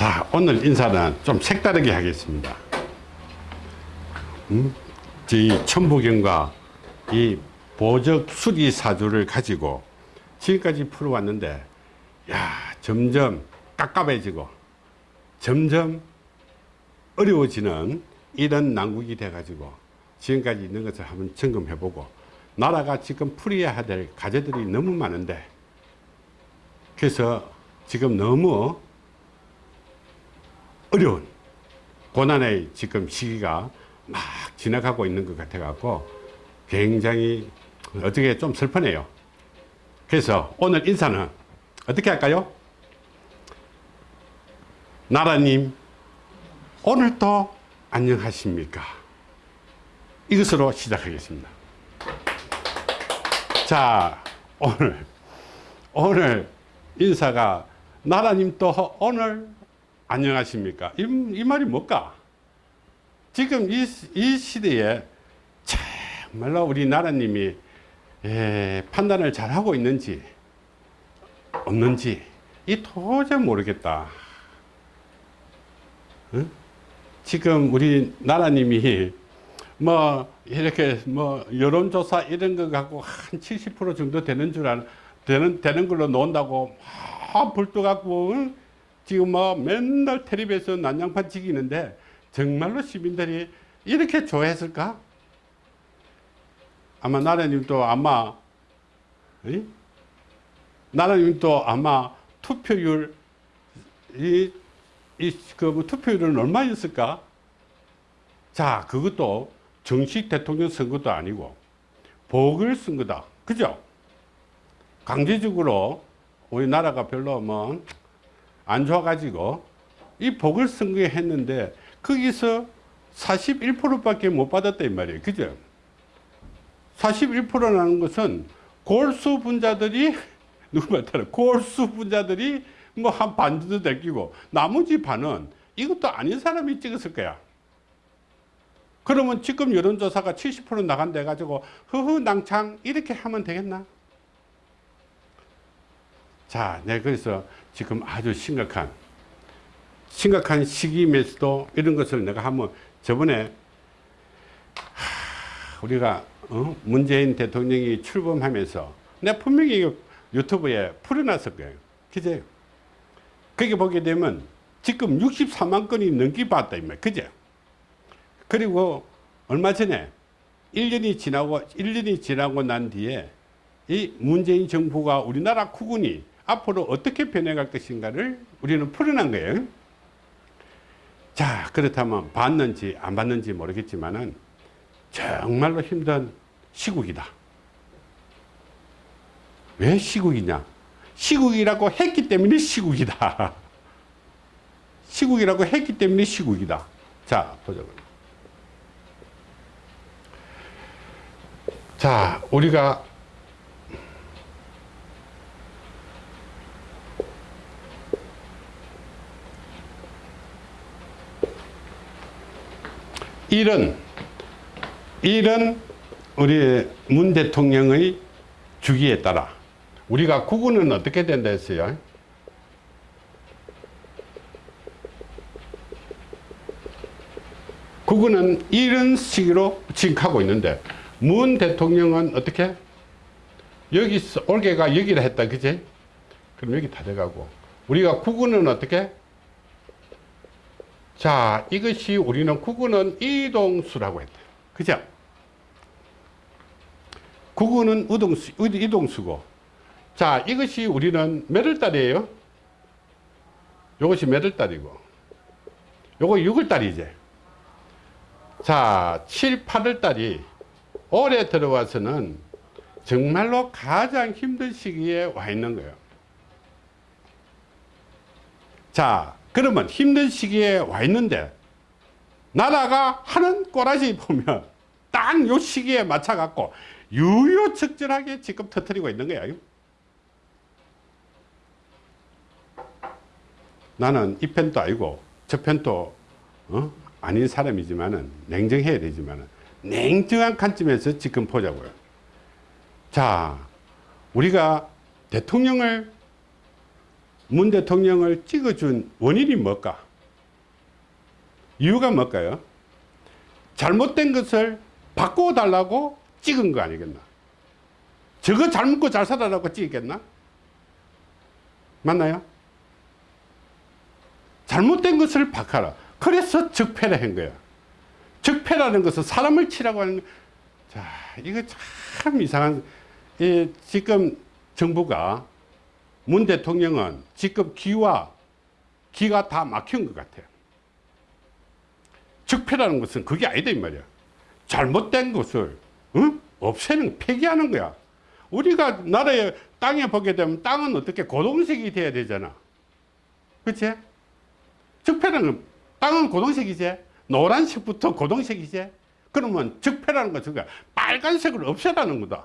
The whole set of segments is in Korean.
자 오늘 인사는 좀 색다르게 하겠습니다 음? 이 천부경과 이 보적 수리 사주를 가지고 지금까지 풀어왔는데 야 점점 깝깝해지고 점점 어려워지는 이런 난국이 돼 가지고 지금까지 있는 것을 한번 점검해 보고 나라가 지금 풀어야 될 과제들이 너무 많은데 그래서 지금 너무 어려운 고난의 지금 시기가 막 지나가고 있는 것 같아 갖고 굉장히 어떻게 좀 슬퍼네요. 그래서 오늘 인사는 어떻게 할까요? 나라님 오늘도 안녕하십니까? 이것으로 시작하겠습니다. 자 오늘 오늘 인사가 나라님 또 오늘 안녕하십니까 이, 이 말이 뭘까 지금 이, 이 시대에 정말로 우리 나라님이 에, 판단을 잘 하고 있는지 없는지 이 도저히 모르겠다 응? 지금 우리 나라님이 뭐 이렇게 뭐 여론조사 이런 거 갖고 한 70% 정도 되는 줄 아는 되는 되는 걸로 논다고 막 불도 갖고 응? 지금 뭐 맨날 텔레비에서 난장판 찍이는데 정말로 시민들이 이렇게 좋아했을까? 아마 나라님도 아마 이? 나라님도 아마 투표율 이, 이그 투표율은 얼마였을까? 자 그것도 정식 대통령 선거도 아니고 보궐선거다 그죠? 강제적으로 우리나라가 별로 뭐 안 좋아가지고 이 보궐선거에 했는데 거기서 41% 밖에 못 받았다 이 말이에요. 그죠? 41%라는 것은 골수 분자들이 누구 말따라? 골수 분자들이 뭐 한반 정도 될끼고 나머지 반은 이것도 아닌 사람이 찍었을 거야. 그러면 지금 여론조사가 70% 나간다 해가지고 허허 낭창 이렇게 하면 되겠나 자, 네, 그래서 지금 아주 심각한 심각한 시기임에서도 이런 것을 내가 한번 저번에 하, 우리가 어? 문재인 대통령이 출범하면서 내가 분명히 유튜브에 풀어놨을 거예요. 그제? 거기 보게 되면 지금 64만 건이 넘게 봤다. 그제? 그리고 얼마 전에 1년이 지나고 1년이 지나고 난 뒤에 이 문재인 정부가 우리나라 국군이 앞으로 어떻게 변해갈 것인가를 우리는 풀어난 거예요. 자 그렇다면 받는지 안 받는지 모르겠지만 은 정말로 힘든 시국이다. 왜 시국이냐? 시국이라고 했기 때문에 시국이다. 시국이라고 했기 때문에 시국이다. 자 보자. 자 우리가 이런 이런 우리 문 대통령의 주기에 따라 우리가 구군은 어떻게 된다 했어요? 구군은 이런 식으로 지금 하고 있는데 문 대통령은 어떻게? 여기 올개가 여기를 했다 그지? 그럼 여기 다 돼가고 우리가 구군은 어떻게? 자, 이것이 우리는 구구는 이동수라고 했다. 그죠? 구구는 우동수, 이동수고. 자, 이것이 우리는 몇 월 달이에요? 이것이 몇 월 달이고. 요거 6월 달이지. 자, 7, 8월 달이 올해 들어와서는 정말로 가장 힘든 시기에 와 있는 거예요. 자, 그러면 힘든 시기에 와 있는데 나라가 하는 꼬라지 보면 딱 요 시기에 맞춰 갖고 유유적절하게 지금 터뜨리고 있는 거야 나는 이 편도 아니고 저 편도 어? 아닌 사람이지만은 냉정해야 되지만은 냉정한 관점에서 지금 보자고요 자 우리가 대통령을 문 대통령을 찍어준 원인이 뭘까? 이유가 뭘까요? 잘못된 것을 바꿔달라고 찍은 거 아니겠나? 저거 잘 먹고 잘 살아라고 찍겠나? 맞나요? 잘못된 것을 바꿔라. 그래서 적폐를 한 거야. 적폐라는 것은 사람을 치라고 하는 거. 자, 이거 참 이상한, 이 지금 정부가 문 대통령은 지금 기와 기가 다 막힌 것 같아요. 적폐라는 것은 그게 아니다 이 말이야. 잘못된 것을 응? 없애는 폐기하는 거야. 우리가 나라의 땅에 보게 되면 땅은 어떻게 고동색이 돼야 되잖아. 그치? 적폐라는 땅은 고동색이지. 노란색부터 고동색이지. 그러면 적폐라는 것은 빨간색을 없애라는 거다.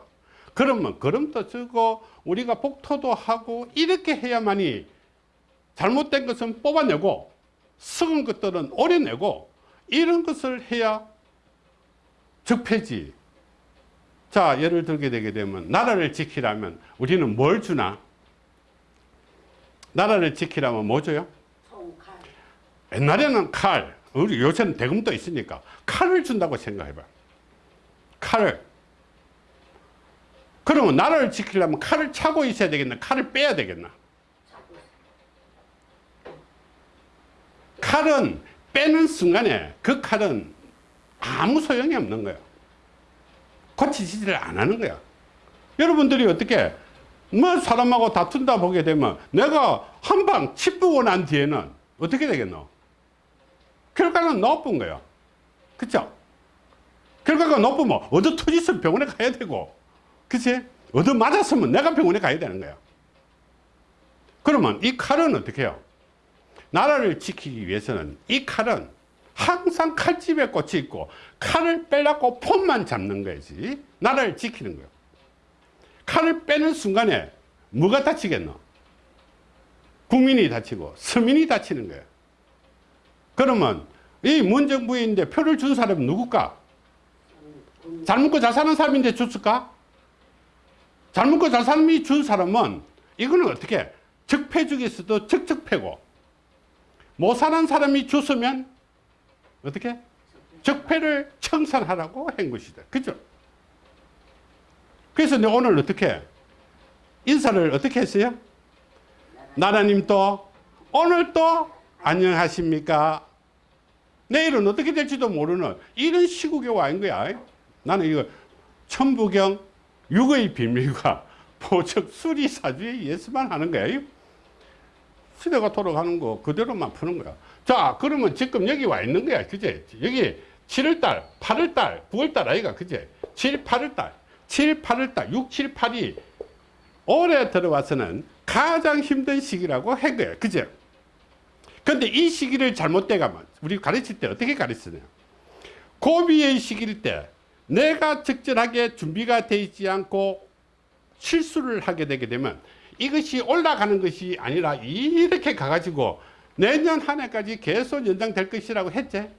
그러면 걸음도 쓰고 우리가 복토도 하고 이렇게 해야만이 잘못된 것은 뽑아내고 썩은 것들은 오려내고 이런 것을 해야 적폐지. 자, 예를 들게 되게 되면 나라를 지키려면 우리는 뭘 주나? 나라를 지키려면 뭐 줘요? 옛날에는 칼, 우리 요새는 대금도 있으니까 칼을 준다고 생각해봐. 칼을. 그러면 나라를 지키려면 칼을 차고 있어야 되겠나? 칼을 빼야 되겠나? 칼은 빼는 순간에 그 칼은 아무 소용이 없는 거야. 고치지를 안 하는 거야. 여러분들이 어떻게 뭐 사람하고 다툰다 보게 되면 내가 한방 칩부고 난 뒤에는 어떻게 되겠노? 결과는 나쁜 거야. 그쵸? 결과가 나쁘면 얻어 터졌으면 병원에 가야 되고 그치? 얻어 맞았으면 내가 병원에 가야 되는 거야. 그러면 이 칼은 어떻게 해요? 나라를 지키기 위해서는 이 칼은 항상 칼집에 꽂혀 있고 칼을 빼려고 폰만 잡는 거지 나라를 지키는 거예요 칼을 빼는 순간에 뭐가 다치겠노 국민이 다치고 서민이 다치는 거예요 그러면 이 문정부인데 표를 준 사람은 누굴까 잘 먹고 잘 사는 사람인데 줬을까 잘 먹고 잘 사람이 준 사람은 이거는 어떻게 적폐 중에서도 적적패고 못 사는 사람이 줬으면 어떻게? 적폐를 청산하라고 한 것이다. 그죠? 그래서 내가 오늘 어떻게 인사를 어떻게 했어요? 나라님 또 오늘 또 안녕하십니까? 내일은 어떻게 될지도 모르는 이런 시국에 와 있는 거야. 나는 이거 천부경 육의 비밀과 보적 수리 사주에 의해서만 하는 거야. 시대가 돌아가는 거 그대로만 푸는 거야. 자, 그러면 지금 여기 와 있는 거야. 그제? 여기 7월달, 8월달, 9월달 아이가. 그제? 7, 8월달. 7, 8월달, 6, 7, 8이 올해 들어와서는 가장 힘든 시기라고 한 거야. 그제? 근데 이 시기를 잘못돼 가면 우리 가르칠 때 어떻게 가르치냐? 고비의 시기일 때 내가 적절하게 준비가 되어 있지 않고 실수를 하게 되게 되면 이것이 올라가는 것이 아니라 이렇게 가가지고 내년 한 해까지 계속 연장될 것이라고 했지.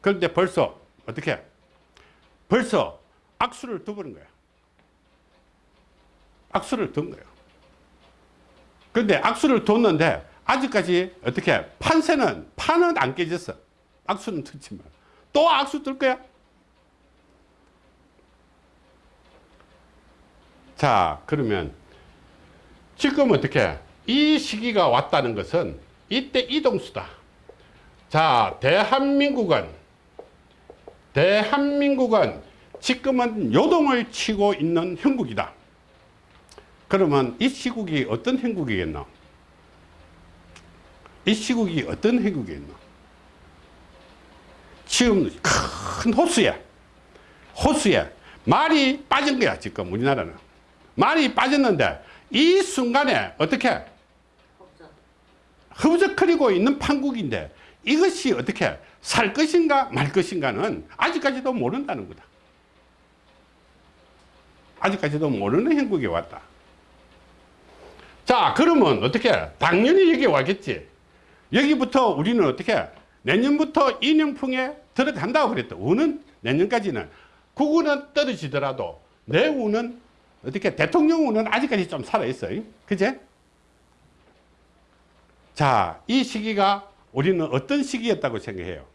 그런데 벌써 어떻게? 벌써 악수를 둬버린 거야. 악수를 둔 거야. 그런데 악수를 뒀는데 아직까지 어떻게? 판세는 판은 안 깨졌어. 악수는 뒀지만 또 악수 뜰 거야. 자 그러면 지금 어떻게 이 시기가 왔다는 것은 이때 이동수다. 자, 대한민국은 대한민국은 지금은 요동을 치고 있는 형국이다. 그러면 이 시국이 어떤 형국이겠노? 이 시국이 어떤 형국이겠노? 지금 큰 호수에 호수에 말이 빠진 거야 지금 우리나라는 말이 빠졌는데 이 순간에 어떻게 없어. 허브적거리고 있는 판국인데 이것이 어떻게 살 것인가 말 것인가는 아직까지도 모른다는 거다. 아직까지도 모르는 형국에 왔다. 자 그러면 어떻게 당연히 여기 와겠지. 여기부터 우리는 어떻게 내년부터 인형풍에 들어간다고 그랬다. 우는 내년까지는 국운은 떨어지더라도 내 운은 어떻게 대통령 운은 아직까지 좀 살아있어요. 그제? 자, 이 시기가 우리는 어떤 시기였다고 생각해요?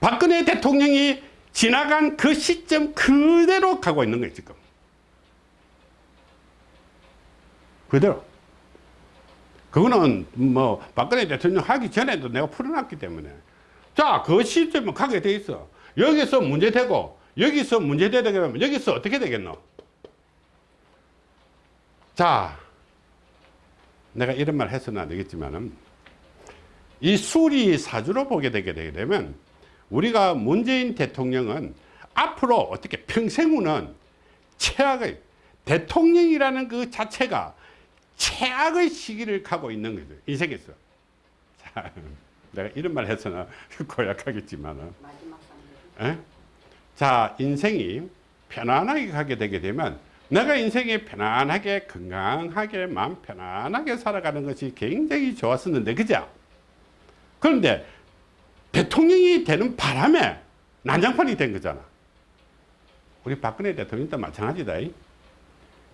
박근혜 대통령이 지나간 그 시점 그대로 가고 있는 거예요, 지금. 그대로. 그거는 뭐 박근혜 대통령 하기 전에도 내가 풀어놨기 때문에. 자, 그 시점은 가게 돼 있어. 여기서 문제되고, 여기서 문제되게 되면 여기서 어떻게 되겠노? 자, 내가 이런 말 해서는 안 되겠지만은, 이 수리 사주로 보게 되게 되면, 우리가 문재인 대통령은 앞으로 어떻게 평생우는 최악의 대통령이라는 그 자체가 최악의 시기를 가고 있는 거죠. 인생에서. 자, 내가 이런 말 해서는 고약하겠지만 은. 에? 자, 인생이 편안하게 가게 되게 되면 내가 인생이 편안하게 건강하게 마음 편안하게 살아가는 것이 굉장히 좋았었는데 그죠? 그런데 대통령이 되는 바람에 난장판이 된 거잖아. 우리 박근혜 대통령도 마찬가지다. 이.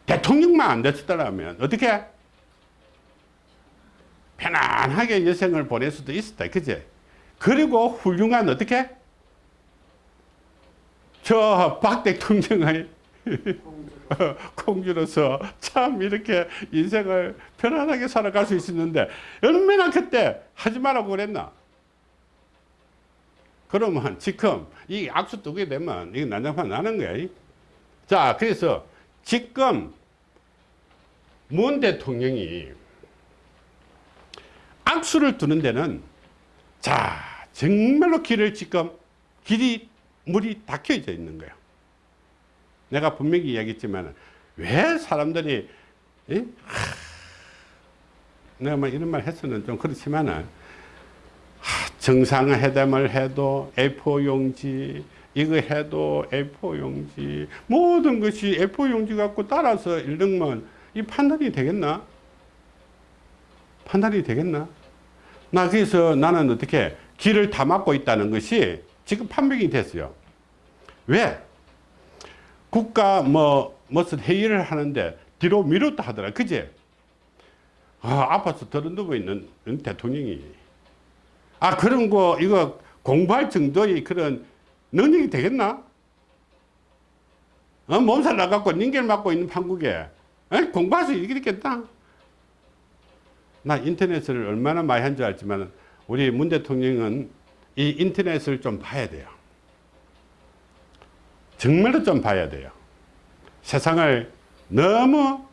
대통령만 안 됐었다면 어떻게? 편안하게 여생을 보낼 수도 있었다. 그지? 그리고 훌륭한 어떻게? 저 박 대통령의 공주로. 공주로서 참 이렇게 인생을 편안하게 살아갈 수 있었는데 얼마나 그때 하지 말라고 그랬나? 그러면 지금 이 악수 두게 되면 이게 난장판 나는 거야. 자, 그래서 지금 문 대통령이 악수를 두는 데는 자, 정말로 길을 지금 길이 물이 닫혀져 있는 거예요. 내가 분명히 이야기했지만 왜 사람들이 예? 하, 내가 뭐 이런 말 했으면 좀 그렇지만은 하, 정상회담을 해도 A4 용지 이거 해도 A4 용지 모든 것이 A4 용지 갖고 따라서 읽으면 이 판단이 되겠나? 판단이 되겠나? 나 그래서 나는 어떻게 길을 다 막고 있다는 것이 지금 판명이 됐어요. 왜? 국가 뭐 무슨 회의를 하는데 뒤로 미뤘다 하더라. 그제? 아, 아파서 더러 누워 있는 대통령이. 아, 그런 거 이거 공부할 정도의 그런 능력이 되겠나? 어, 몸살 나갖고 닌겔 맞고 있는 판국에 수 있겠다? 나 인터넷을 얼마나 많이 한 줄 알지만 우리 문 대통령은 이 인터넷을 좀 봐야 돼요. 정말로 좀 봐야 돼요. 세상을 너무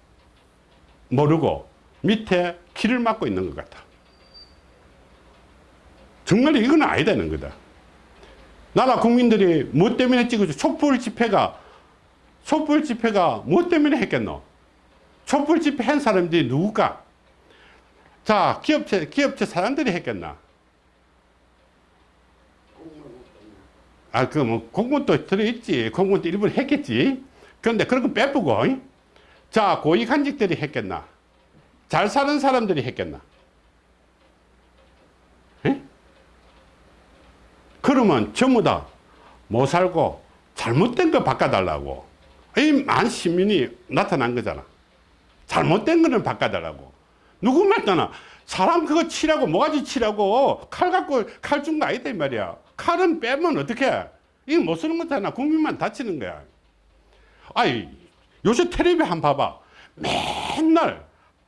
모르고 밑에 길을 막고 있는 것 같아. 정말 이건 아니다는 거다. 나라 국민들이 뭐 때문에 찍어줘? 촛불 집회가, 촛불 집회가 뭐 때문에 했겠노? 촛불 집회 한 사람들이 누굴까? 자, 기업체, 기업체 사람들이 했겠나? 아, 그, 뭐, 공무원도 들어있지. 공무원도 일부러 했겠지. 그런데 그런 거 빼보고, 이? 자, 고위간직들이 했겠나? 잘 사는 사람들이 했겠나? 에? 그러면 전부 다 못 살고 잘못된 거 바꿔달라고. 이 만 시민이 나타난 거잖아. 잘못된 거는 바꿔달라고. 누구 말잖아. 사람 그거 치라고, 모가지 치라고, 칼 갖고 칼 준 거 아니다, 이 말이야. 칼은 빼면 어떡해? 이거 못 쓰는 거잖아. 국민만 다치는 거야. 아이, 요새 텔레비 한 봐봐. 맨날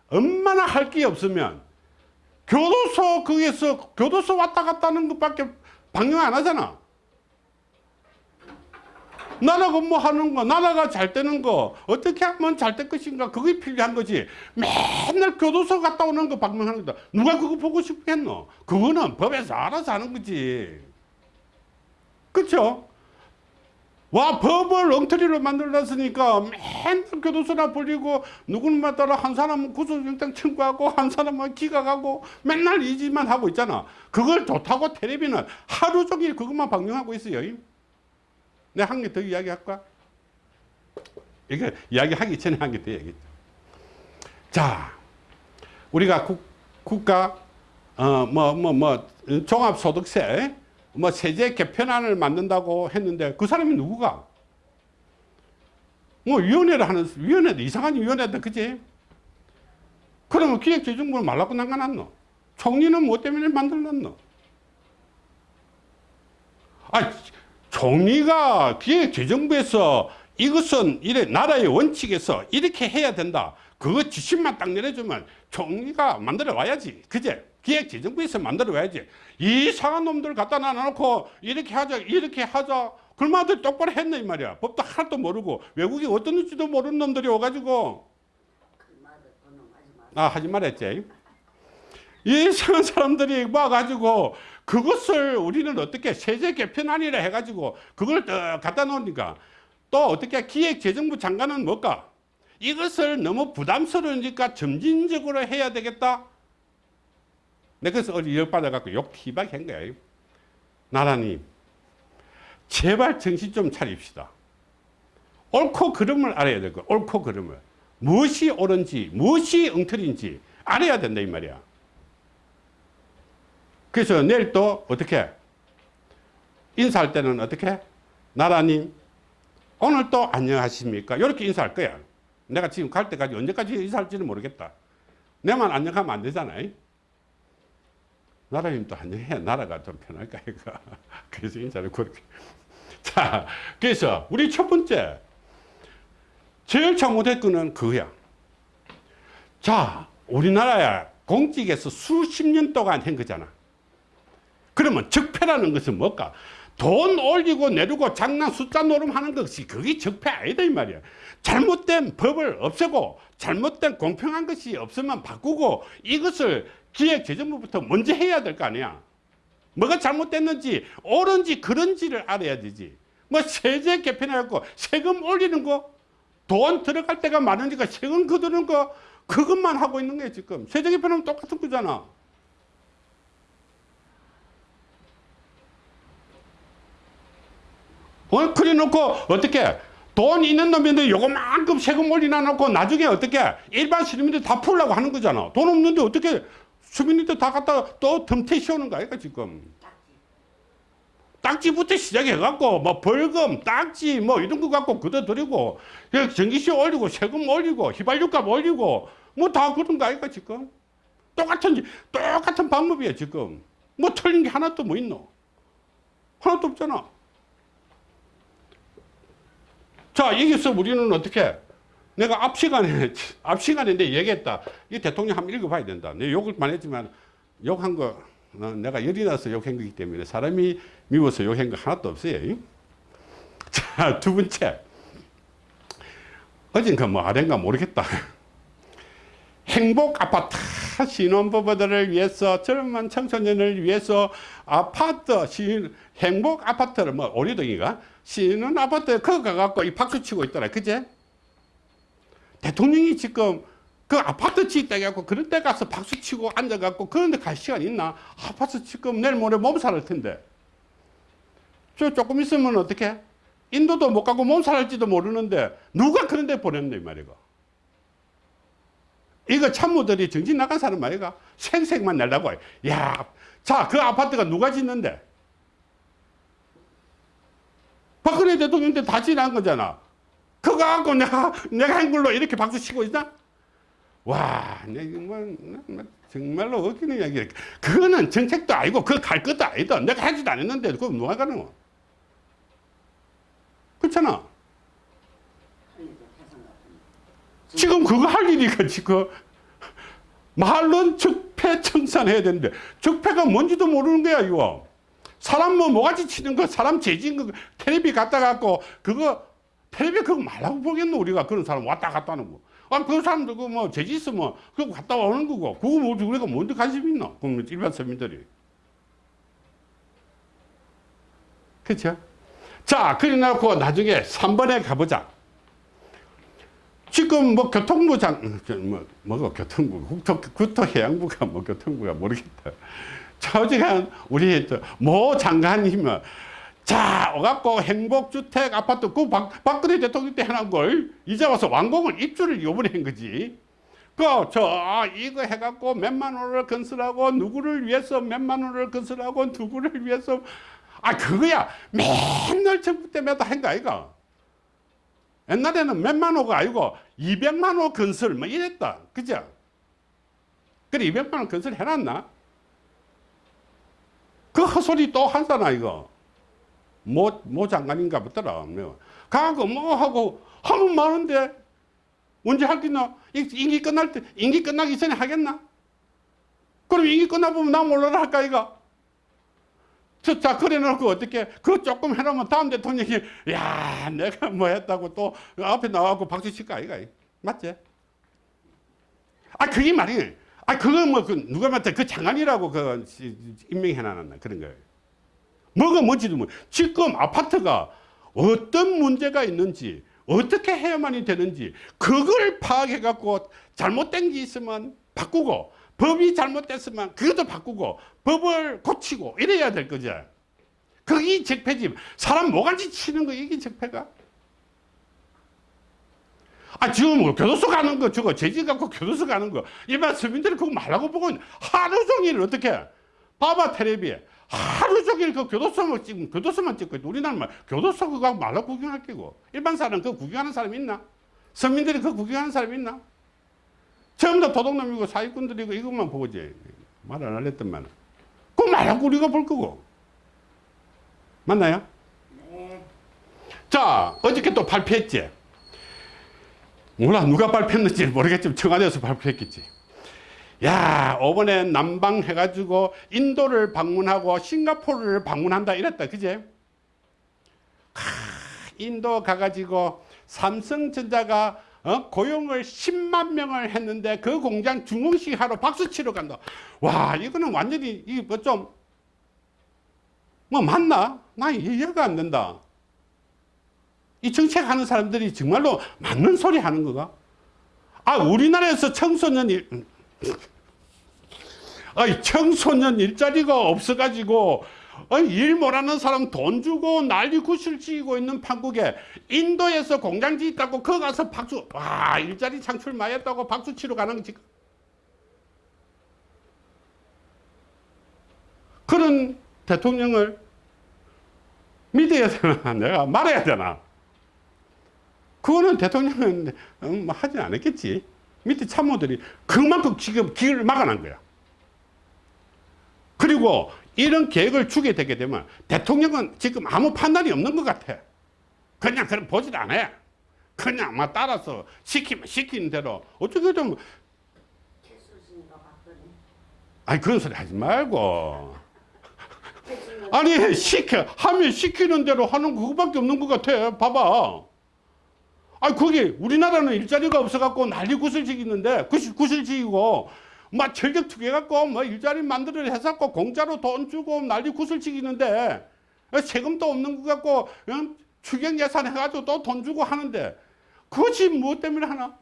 얼마나 할 게 없으면 교도소 거기에서 교도소 왔다 갔다 하는 것밖에 방영 안 하잖아. 나라 근무하는 거, 나라가 잘 되는 거, 어떻게 하면 잘 될 것인가, 그게 필요한 거지. 맨날 교도소 갔다 오는 거 방문하는 거다. 누가 그거 보고 싶겠노? 그거는 법에서 알아서 하는 거지. 그쵸? 와, 법을 엉터리로 만들어놨으니까 맨날 교도소나 불리고, 누구만 따라 한 사람은 구속영장 청구하고, 한 사람은 기각하고, 맨날 이 짓만 하고 있잖아. 그걸 좋다고 텔레비는 하루 종일 그것만 방영하고 있어요. 내가 한 개 더 이야기할까? 이거 이야기하기 전에 한 개 더 얘기했죠. 자, 우리가 국, 국가, 어, 뭐, 뭐, 뭐, 종합소득세, 뭐, 세제 개편안을 만든다고 했는데 그 사람이 누구가? 뭐 위원회를 하는 위원회도 이상한 위원회다 그지? 그러면 기획재정부는 말라고 난가났노? 총리는 뭐 때문에 만들었노? 아, 총리가 기획재정부에서 이것은 이래 나라의 원칙에서 이렇게 해야 된다. 그거 지침만 딱 내려주면 총리가 만들어 와야지. 그제? 기획재정부에서 만들어 와야지. 이상한 놈들 갖다 놔놓고 이렇게 하자, 이렇게 하자. 그마들 똑바로 했네, 이 말이야. 법도 하나도 모르고 외국이 어떤 지도 모르는 놈들이 마. 아, 하지 말했지. 이상한 사람들이 와가지고 그것을 우리는 어떻게 세제 개편안이라 해가지고 그걸 딱 갖다 놓으니까 또 어떻게 기획재정부 장관은 뭘까? 이것을 너무 부담스러우니까 점진적으로 해야 되겠다. 내가 그래서 어제 열받아갖고 욕 희박히 한 거야. 나라님, 제발 정신 좀 차립시다. 옳고 그름을 알아야 될 거야. 옳고 그름을. 무엇이 옳은지, 무엇이 엉터리인지 알아야 된다, 이 말이야. 그래서 내일 또 어떻게? 인사할 때는 어떻게? 나라님, 오늘 또 안녕하십니까? 이렇게 인사할 거야. 내가 지금 갈 때까지 언제까지 인사할지는 모르겠다. 내만 안녕하면 안 되잖아. 나라님 또 안녕해. 나라가 좀 편할까, 이거. 그래서 인사를 그렇게. 자, 그래서 우리 첫 번째, 제일 잘못할 거는 그거야. 자, 우리나라야 공직에서 수십 년 동안 한 거잖아. 그러면 적폐라는 것은 뭘까? 돈 올리고 내리고 장난 숫자 노름하는 것이 그게 적폐 아니다 이 말이야. 잘못된 법을 없애고 잘못된 공평한 것이 없으면 바꾸고 이것을 기획 재정부부터 먼저 해야 될 거 아니야. 뭐가 잘못됐는지 옳은지 그런지를 알아야 되지. 뭐 세제 개편해갖고 세금 올리는 거, 돈 들어갈 때가 많으니까 세금 거두는 거 그것만 하고 있는 거야 지금. 세제 개편하면 똑같은 거잖아. 어? 그래 놓고 어떻게 돈 있는 놈인데 요거만큼 세금 올리나 놓고 나중에 어떻게 일반 시민들 다 풀라고 하는 거잖아. 돈 없는데 어떻게 시민들 다 갖다 또 덤태 씌우는 거야, 이거 지금. 딱지부터 시작해갖고 뭐 벌금, 딱지 뭐 이런 거 갖고 걷어들이고 전기세 올리고 세금 올리고 휘발유값 올리고 뭐 다 그런 거 아이가 지금. 똑같은 똑같은 방법이야 지금. 뭐 틀린 게 하나도 뭐 있노? 하나도 없잖아. 자, 여기서 우리는 어떻게? 내가 앞 시간에, 앞 시간인데 얘기했다. 이 대통령 한번 읽어봐야 된다. 내 욕을만 했지만, 욕한 거, 어, 내가 열이 나서 욕한 거기 때문에 사람이 미워서 욕한 거 하나도 없어요. 자, 두 번째. 어젠가 뭐 아ren가 모르겠다. 행복 아파트 신혼부부들을 위해서 젊은 청소년을 위해서 아파트 신 행복 아파트를 뭐 오리동이가 신혼 아파트에 그거 가갖고 이 박수 치고 있더라 그제 대통령이 지금 그 아파트 짓다 해갖고 그런 데 가서 박수 치고 앉아갖고 그런 데 갈 시간 있나? 아파트 지금 내일 모레 몸살할 텐데. 저 조금 있으면 어떻게 인도도 못 가고 몸살할지도 모르는데 누가 그런 데 보냈네 이 말이고 이거 참모들이 정신 나간 사람 아이가? 생색만 내려고 야, 자, 그 아파트가 누가 짓는데? 박근혜 대통령 때 다 지난 거잖아. 그거 갖고 내가, 내가 한 걸로 이렇게 박수 치고 있나? 와, 뭐, 뭐 정말로 어기는 이야기. 그거는 정책도 아니고, 그거 갈 것도 아니다. 내가 하지도 않았는데, 그거 누가 가는 거? 그렇잖아. 지금 그거 할 일이가 지금 말은 적폐 청산해야 되는데 적폐가 뭔지도 모르는 거야 이거 사람 뭐 모가지 치는 거 사람 재진 거 텔레비 갖다 갖고 그거 텔레비 그거 말라고 보겠노? 우리가 그런 사람 왔다 갔다 하는 거 아 그 사람들 그뭐 재지 있으면 그거 갔다 오는 거고. 그거 뭐 우리가 뭔데 관심 있나 그럼 일반 서민들이. 그렇죠 자 그래 놓고 나중에 3번에 가보자. 지금 뭐 교통부장, 음, 저 뭐, 뭐가 교통부, 국토, 국토해양부가 뭐 교통부가 모르겠다. 저지간 우리 저모 장관이면 자, 오갖고 행복주택 아파트 그 박, 박근혜 대통령 때 해놓은 걸 이제 와서 완공을 입주를 요번에 한 거지. 그, 저, 아, 이거 해갖고 몇만 원을 건설하고 누구를 위해서 몇만 원을 건설하고 누구를 위해서 아, 그거야. 맨날 정부 때마다 한거 아이가. 옛날에는 몇만 호가 아니고 200만 호 건설 뭐 이랬다. 그죠? 그래 200만 호 건설 해놨나? 그 헛소리 또 한다나 이거. 모, 모 장관인가 보더라. 뭐. 가고 뭐 하고 하면 많은데 언제 하겠나? 이- 임기 끝날 때 임기 끝나기 전에 하겠나? 그럼 임기 끝나보면 나 몰라라 할까? 저, 자, 그래 놓고 어떻게, 그거 조금 해놓으면 다음 대통령이, 야, 내가 뭐 했다고 또 앞에 나와갖고 박수 칠까, 아이가. 맞지? 아, 그게 말이에요. 아, 그거 뭐, 그, 누가 말했그 장관이라고 그, 시- 임명해놨나, 그런 거예요. 뭐가 뭔지도 뭐, 지금 아파트가 어떤 문제가 있는지, 어떻게 해야만이 되는지, 그걸 파악해 갖고 잘못된 게 있으면 바꾸고, 법이 잘못됐으면 그것도 바꾸고, 법을 고치고, 이래야 될 거죠. 그게 적폐지. 사람 모가지 치는 거, 이게 적폐가? 아, 지금 뭐 교도소 가는 거, 저거 제지 갖고 교도소 가는 거, 일반 서민들이 그거 말라고 보고 하루 종일 어떻게, 봐봐, 텔레비에. 하루 종일 그 교도소만 찍 교도소만 찍고 있고, 우리나라 말, 교도소 그거 말라 구경할 끼고, 일반 사람 그거 구경하는 사람 있나? 서민들이 그거 구경하는 사람 있나? 전부 다 도둑놈이고 사기꾼들이고 이것만 보고지. 말 안 할랬더만. 그거 말하고 우리가 볼 거고. 맞나요? 네. 자, 어저께 또 발표했지. 몰라, 누가 발표했는지 모르겠지만 청와대에서 발표했겠지. 야, 이번에 남방 해가지고 인도를 방문하고 싱가포르를 방문한다 이랬다. 그제? 하, 인도 가가지고 삼성전자가 어? 고용을 10만 명을 했는데 그 공장 중공식 하러 박수 치러 간다. 와, 이거는 완전히 좀, 뭐 맞나? 나 이해가 안 된다. 이 정책하는 사람들이 정말로 맞는 소리 하는 거가? 아, 우리나라에서 청소년 일, 아이, 청소년 일자리가 없어가지고, 일 못하는 사람 돈 주고 난리 구실 지고 있는 판국에 인도에서 공장지 있다고 거기 가서 박수, 와, 일자리 창출 많이 했다고 박수 치러 가는 거지. 그런 대통령을 믿어야 되나? 내가 말해야 되나? 그거는 대통령은 음, 뭐 하지 않았겠지. 밑에 참모들이 그만큼 지금 길을 막아난 거야. 그리고 이런 계획을 주게 되게 되면 대통령은 지금 아무 판단이 없는 것 같아. 그냥 그럼 보질 않아. 그냥 막 따라서 시키면 시키는 대로 어떻게 좀 아니 그런 소리 하지 말고 아니 시켜 하면 시키는 대로 하는 그거밖에 없는 것 같아. 봐봐. 아 거기 우리나라는 일자리가 없어갖고 난리 구슬지기는데 구슬 구슬지기고 막 철벽 투기해갖고 뭐 일자리 만들어 해갖고 공짜로 돈 주고 난리 구슬지기는데 세금도 없는 것 같고 응? 추경 예산 해가지고 또 돈 주고 하는데 그것이 무엇 때문에 하나?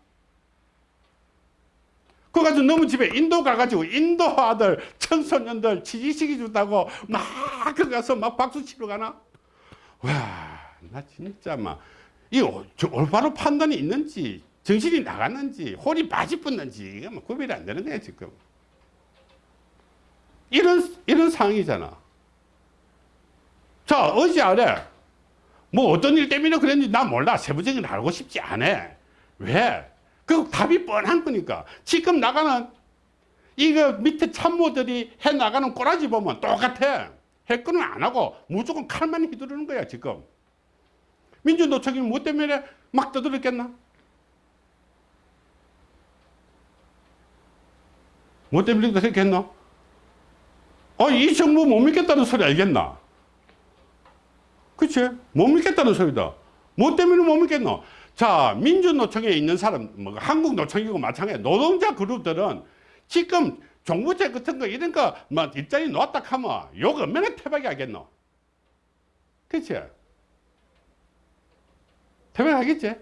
그거 가지고 너무 집에 인도 가가지고 인도 아들 청소년들 취직시키 준다고 막그 가서 막 박수 치러 가나? 와, 나 진짜 막, 이 오- 저 올바로 판단이 있는지, 정신이 나갔는지, 홀이 빠집었는지, 이게 뭐 구별이 안 되는 거야, 지금. 이런, 이런 상황이잖아. 자, 어제 아래, 뭐 어떤 일 때문에 그랬는지 나 몰라. 세부적인 알고 싶지 않아. 왜? 그 답이 뻔한 거니까. 지금 나가는 이거 밑에 참모들이 해 나가는 꼬라지 보면 똑같아. 해건은 안 하고 무조건 칼만 휘두르는 거야, 지금. 민주노총이 뭐 때문에 막 떠들었겠나? 뭐 때문에 그랬겠나? 아, 이 정부 못 믿겠다는 소리 알겠나? 그치? 못 믿겠다는 소리다. 뭐 때문에 못 믿겠노? 자, 민주노총에 있는 사람, 뭐, 한국노총이고 마찬가지, 노동자 그룹들은 지금 정부제 같은 거, 이런 거, 뭐, 일자리 놓았다 하면 욕 얼마나 태박이 하겠노? 그치? 태박이 하겠지?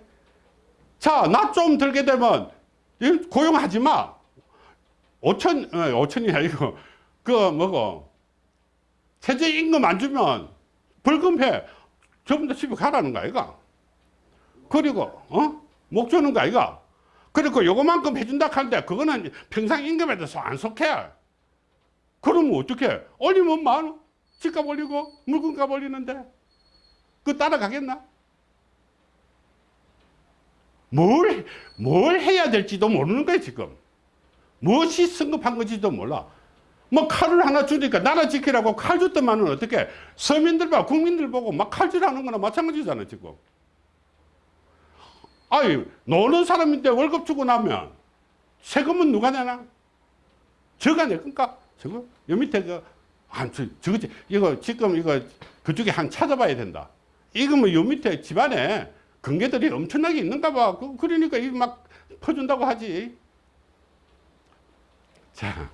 자, 나 좀 들게 되면, 이 고용하지 마. 5천, 어, 5천이 아니고, 그, 뭐고, 최저임금 안 주면 벌금해. 전부 다 집에 가라는 거 아이가? 그리고, 어? 목 주는 거 아이가? 그리고 요거만큼 해준다 하는데, 그거는 평상 임금에 대해서 안 속해. 그러면 어떻게? 올리면 많아. 집값 올리고, 물건값 올리는데, 그 따라가겠나? 뭘, 뭘 해야 될지도 모르는 거예요, 지금. 무엇이 성급한 건지도 몰라. 뭐 칼을 하나 주니까 나라 지키라고 칼 줬더만은 어떻게 서민들 봐, 국민들 보고 막 칼질하는 거나 마찬가지잖아, 지금. 아니, 노는 사람인데 월급 주고 나면 세금은 누가 내나? 저가 낼 건가? 저거? 여 밑에 그, 한, 저, 저거, 이거 지금 이거 그쪽에 한 찾아봐야 된다. 이거 뭐 요 밑에 집안에 근계들이 엄청나게 있는가 봐. 그- 그러니까 이거 막 퍼준다고 하지. 자.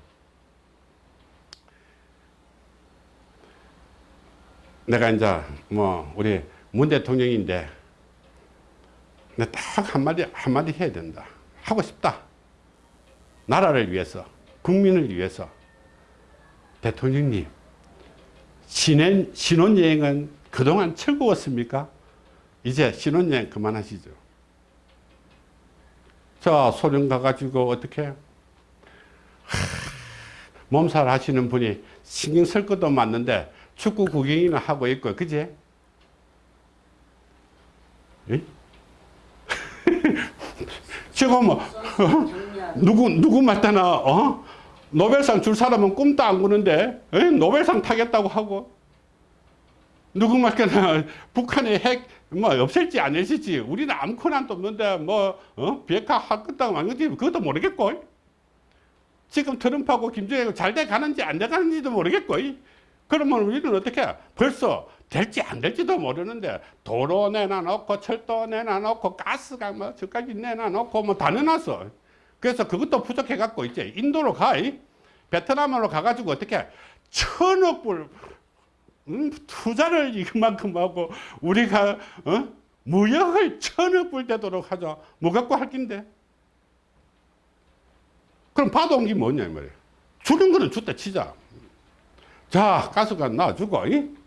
내가 이제 뭐 우리 문 대통령인데 딱 한마디 한마디 해야 된다. 하고 싶다. 나라를 위해서, 국민을 위해서. 대통령님, 신혼, 신혼여행은 그동안 즐거웠습니까? 이제 신혼여행 그만하시죠. 자, 소련 가가지고 어떻게? 하, 몸살 하시는 분이 신경 쓸 것도 맞는데 축구 구경이나 하고 있고, 그지? 예? 지금 뭐, 누구, 누구 말따나, 어? 노벨상 줄 사람은 꿈도 안 꾸는데, 에? 노벨상 타겠다고 하고, 누구 말따나 북한의 핵, 뭐, 없앨지 안 없앨지, 우리는 아무거나 도 없는데, 뭐, 어? 비핵화 할 것도 아니지, 그것도 모르겠고, 지금 트럼프하고 김정일하고 잘돼 가는지 안 돼 가는지도 모르겠고, 그러면 우리는 어떻게, 해? 벌써 될지 안 될지도 모르는데, 도로 내놔놓고, 철도 내놔놓고, 가스가 뭐, 저까지 내놔놓고, 뭐, 다 내놨어. 그래서 그것도 부족해갖고 이제 인도로 가, 이? 베트남으로 가가지고 어떻게 천억 불 음, 투자를 이만큼 하고 우리가 어? 무역을 천억 불 되도록 하자. 뭐 갖고 할 낀데? 그럼 받아온 게 뭐냐 이 말이야. 주는 거는 줬다 치자. 자 가스가 놔주고 이?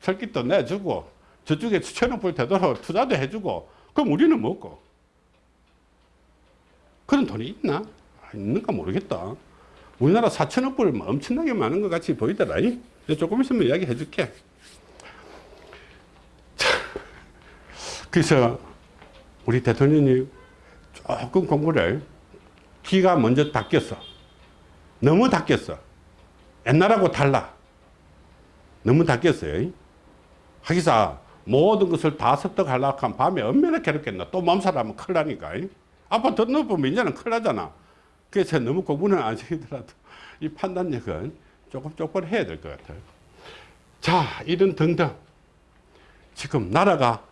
철기도 내주고 저쪽에 천억 불 되도록 투자도 해주고 그럼 우리는 먹고 그런 돈이 있나? 아, 있는가 모르겠다. 우리나라 4천억 불 엄청나게 많은 것 같이 보이더라. 이? 조금 있으면 이야기 해줄게. 자, 그래서 우리 대통령이 조금 공부를 기가 먼저 닦였어. 너무 닦였어. 옛날하고 달라. 너무 닦였어요. 이? 하기사 모든 것을 다 습득하려고 하면 밤에 얼마나 괴롭겠나. 또 몸살하면 큰일 나니까. 이? 아빠 더 높으면 이제는 큰일 나잖아. 그래서 너무 공부는 안 시키더라도 이 판단력은 조금 조금 해야 될 것 같아요. 자, 이런 등등. 지금 나라가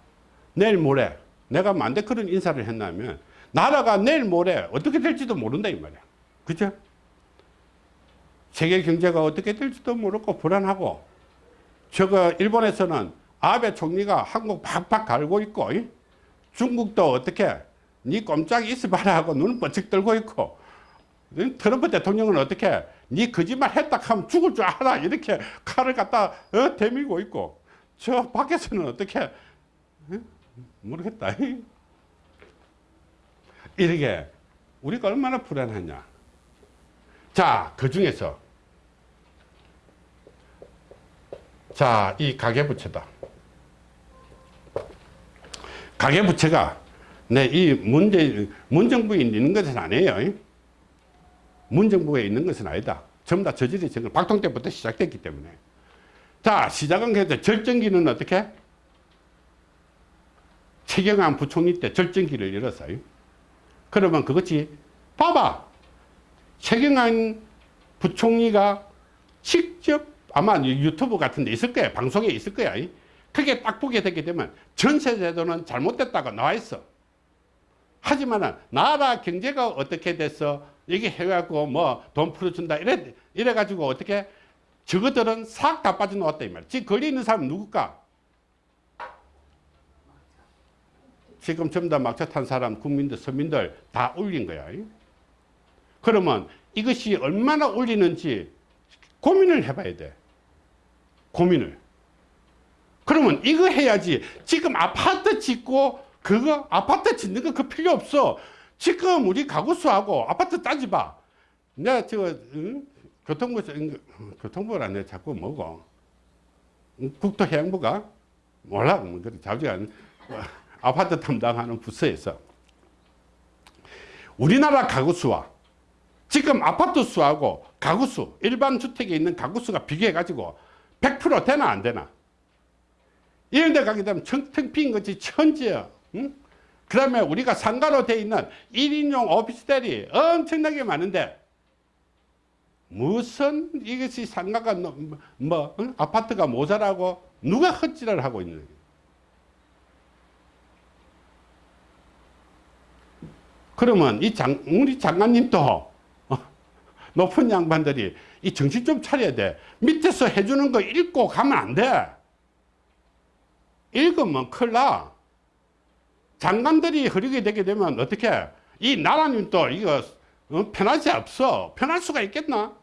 내일 모레 내가 만데 그런 인사를 했나면 나라가 내일 모레 어떻게 될지도 모른다 이 말이야. 그죠? 세계 경제가 어떻게 될지도 모르고 불안하고 저거 일본에서는 아베 총리가 한국 팍팍 갈고 있고 이? 중국도 어떻게 니 꼼짝이 있어봐라 하고 눈을 번쩍 들고 있고 트럼프 대통령은 어떻게 니 거짓말 했다 하면 죽을 줄 알아. 이렇게 칼을 갖다 어, 대밀고 있고. 저 밖에서는 어떻게 어? 모르겠다. 이렇게 우리가 얼마나 불안하냐. 자그 중에서. 자 이 가계부채다. 가계부채가 네, 이 문제, 문정부에 있는 것은 아니에요. 문정부에 있는 것은 아니다. 전부 다 저질이 전 박통 때부터 시작됐기 때문에. 자, 시작은 그래서 절정기는 어떻게? 최경환 부총리 때 절정기를 열었어요. 그러면 그것이, 봐봐. 최경환 부총리가 직접 아마 유튜브 같은 데 있을 거야. 방송에 있을 거야. 그게 딱 보게 되게 되면 전세제도는 잘못됐다고 나와 있어. 하지만 나라 경제가 어떻게 됐어? 이게 해갖고 뭐 돈 풀어준다 이래 이래가지고 어떻게 저것들은 싹 다 빠져나왔다 이 말이야. 지금 걸려 있는 사람 누굴까? 지금 전부 다 막차 탄 사람, 국민들, 서민들 다 올린 거야. 그러면 이것이 얼마나 올리는지 고민을 해봐야 돼. 고민을. 그러면 이거 해야지. 지금 아파트 짓고 그거 아파트 짓는 거 그 필요 없어. 지금 우리 가구수하고 아파트 따지봐. 내가 저 응? 교통부 교통부라 내 자꾸 뭐고 응? 국토해양부가 몰라 뭐 그래 자주가 아파트 담당하는 부서에서 우리나라 가구 수와 지금 아파트 수하고 가구 수, 일반 주택에 있는 가구 수가 비교해 가지고 100% 되나 안 되나? 이런 데 가게 되면 빈 것이 천지야. 응? 그 다음에 우리가 상가로 돼 있는 1인용 오피스텔이 엄청나게 많은데 무슨 이것이 상가가 너- 뭐 응? 아파트가 모자라고 누가 헛질을 하고 있는 거예요. 그러면 이 장, 우리 장관님도 어, 높은 양반들이 이 정신 좀 차려야 돼. 밑에서 해주는 거 읽고 가면 안 돼. 읽으면 큰일 나. 장관들이 흐르게 되게 되면 어떻게 이 나라님 또 이거 어, 수 없어. 편할 수가 있겠나?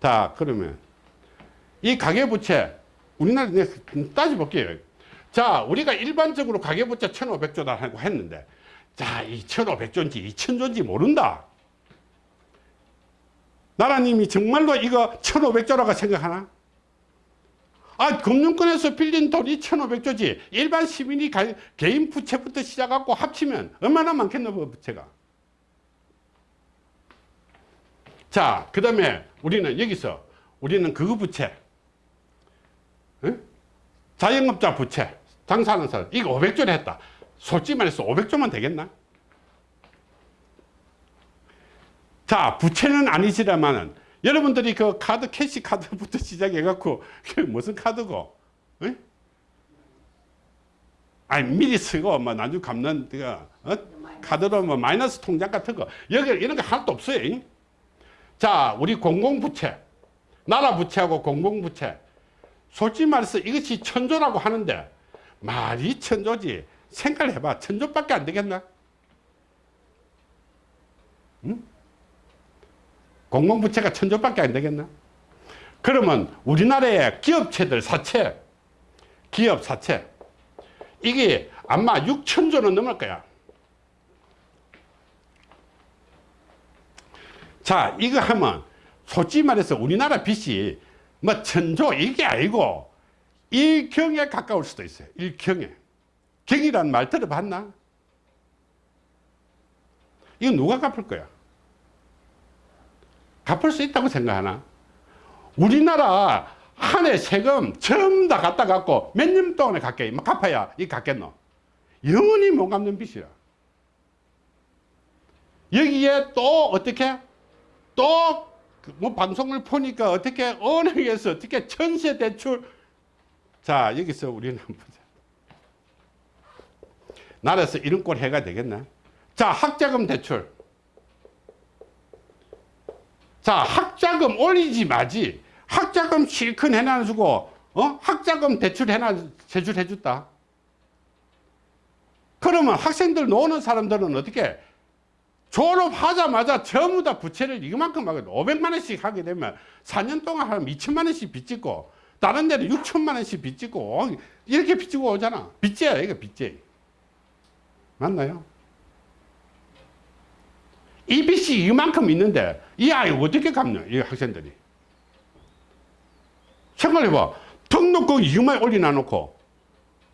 자, 그러면 이 가계부채 우리나라 내 따져볼게요. 자, 우리가 일반적으로 가계부채 1,500조다라고 했는데 자, 이 1,500조인지 2,000조인지 모른다. 나라님이 정말로 이거 1,500조라고 생각하나? 아, 금융권에서 빌린 돈이 1,500조지. 일반 시민이 가- 개인 부채부터 시작하고 합치면 얼마나 많겠노, 그 부채가. 자, 그 다음에 우리는 여기서 우리는 그 부채, 응? 자영업자 부채, 장사하는 사람, 이거 500조를 했다. 솔직히 말해서 500조만 되겠나? 자, 부채는 아니시라마는 여러분들이 그 카드, 캐시 카드부터 시작해갖고, 무슨 카드고, 응? 아니, 미리 쓰고, 뭐, 나중에 갚는, 그, 어? 카드로 뭐, 마이너스 통장 같은 거. 여기 이런 거 하나도 없어요. 잉? 자, 우리 공공부채, 나라 부채하고 공공부채. 솔직히 말해서 이것이 천조라고 하는데, 말이 천조지. 생각을 해봐. 천조밖에 안 되겠나? 응? 공공부채가 천조밖에 안 되겠나? 그러면 우리나라의 기업체들 사채, 기업 사채, 이게 아마 6천조는 넘을 거야. 자, 이거 하면 솔직히 말해서 우리나라 빚이 뭐 천조 이게 아니고 일경에 가까울 수도 있어요. 일경에. 경이라는 말 들어봤나? 이거 누가 갚을 거야? 갚을 수 있다고 생각하나? 우리나라 한 해 세금 전부 다 갖다 갖고 몇 년 동안에 갚게, 막 갚아야 이 갚겠노? 영원히 못 갚는 빚이야. 여기에 또 어떻게? 또 뭐 방송을 보니까 어떻게 은행에서 어떻게 전세 대출 자 여기서 우리는 보자. 나라에서 이런 꼴 해가 되겠나? 자 학자금 대출 자 학자금 올리지 마지. 학자금 실컷 해놔주고 어? 학자금 대출 해놔 제출해 줬다. 그러면 학생들 노는 사람들은 어떻게? 졸업하자마자 전부 다 부채를 이만큼 하게 500만 원씩 하게 되면 4년 동안 하면 2천만 원씩 빚짓고 다른 데는 6천만 원씩 빚짓고 이렇게 빚지고 오잖아. 빚제야 이거 빚제. 맞나요? 이 빚이 이만큼 있는데 이 아이 어떻게 갚냐 이 학생들이. 생각해봐. 등록금 이만 올려놔 놓고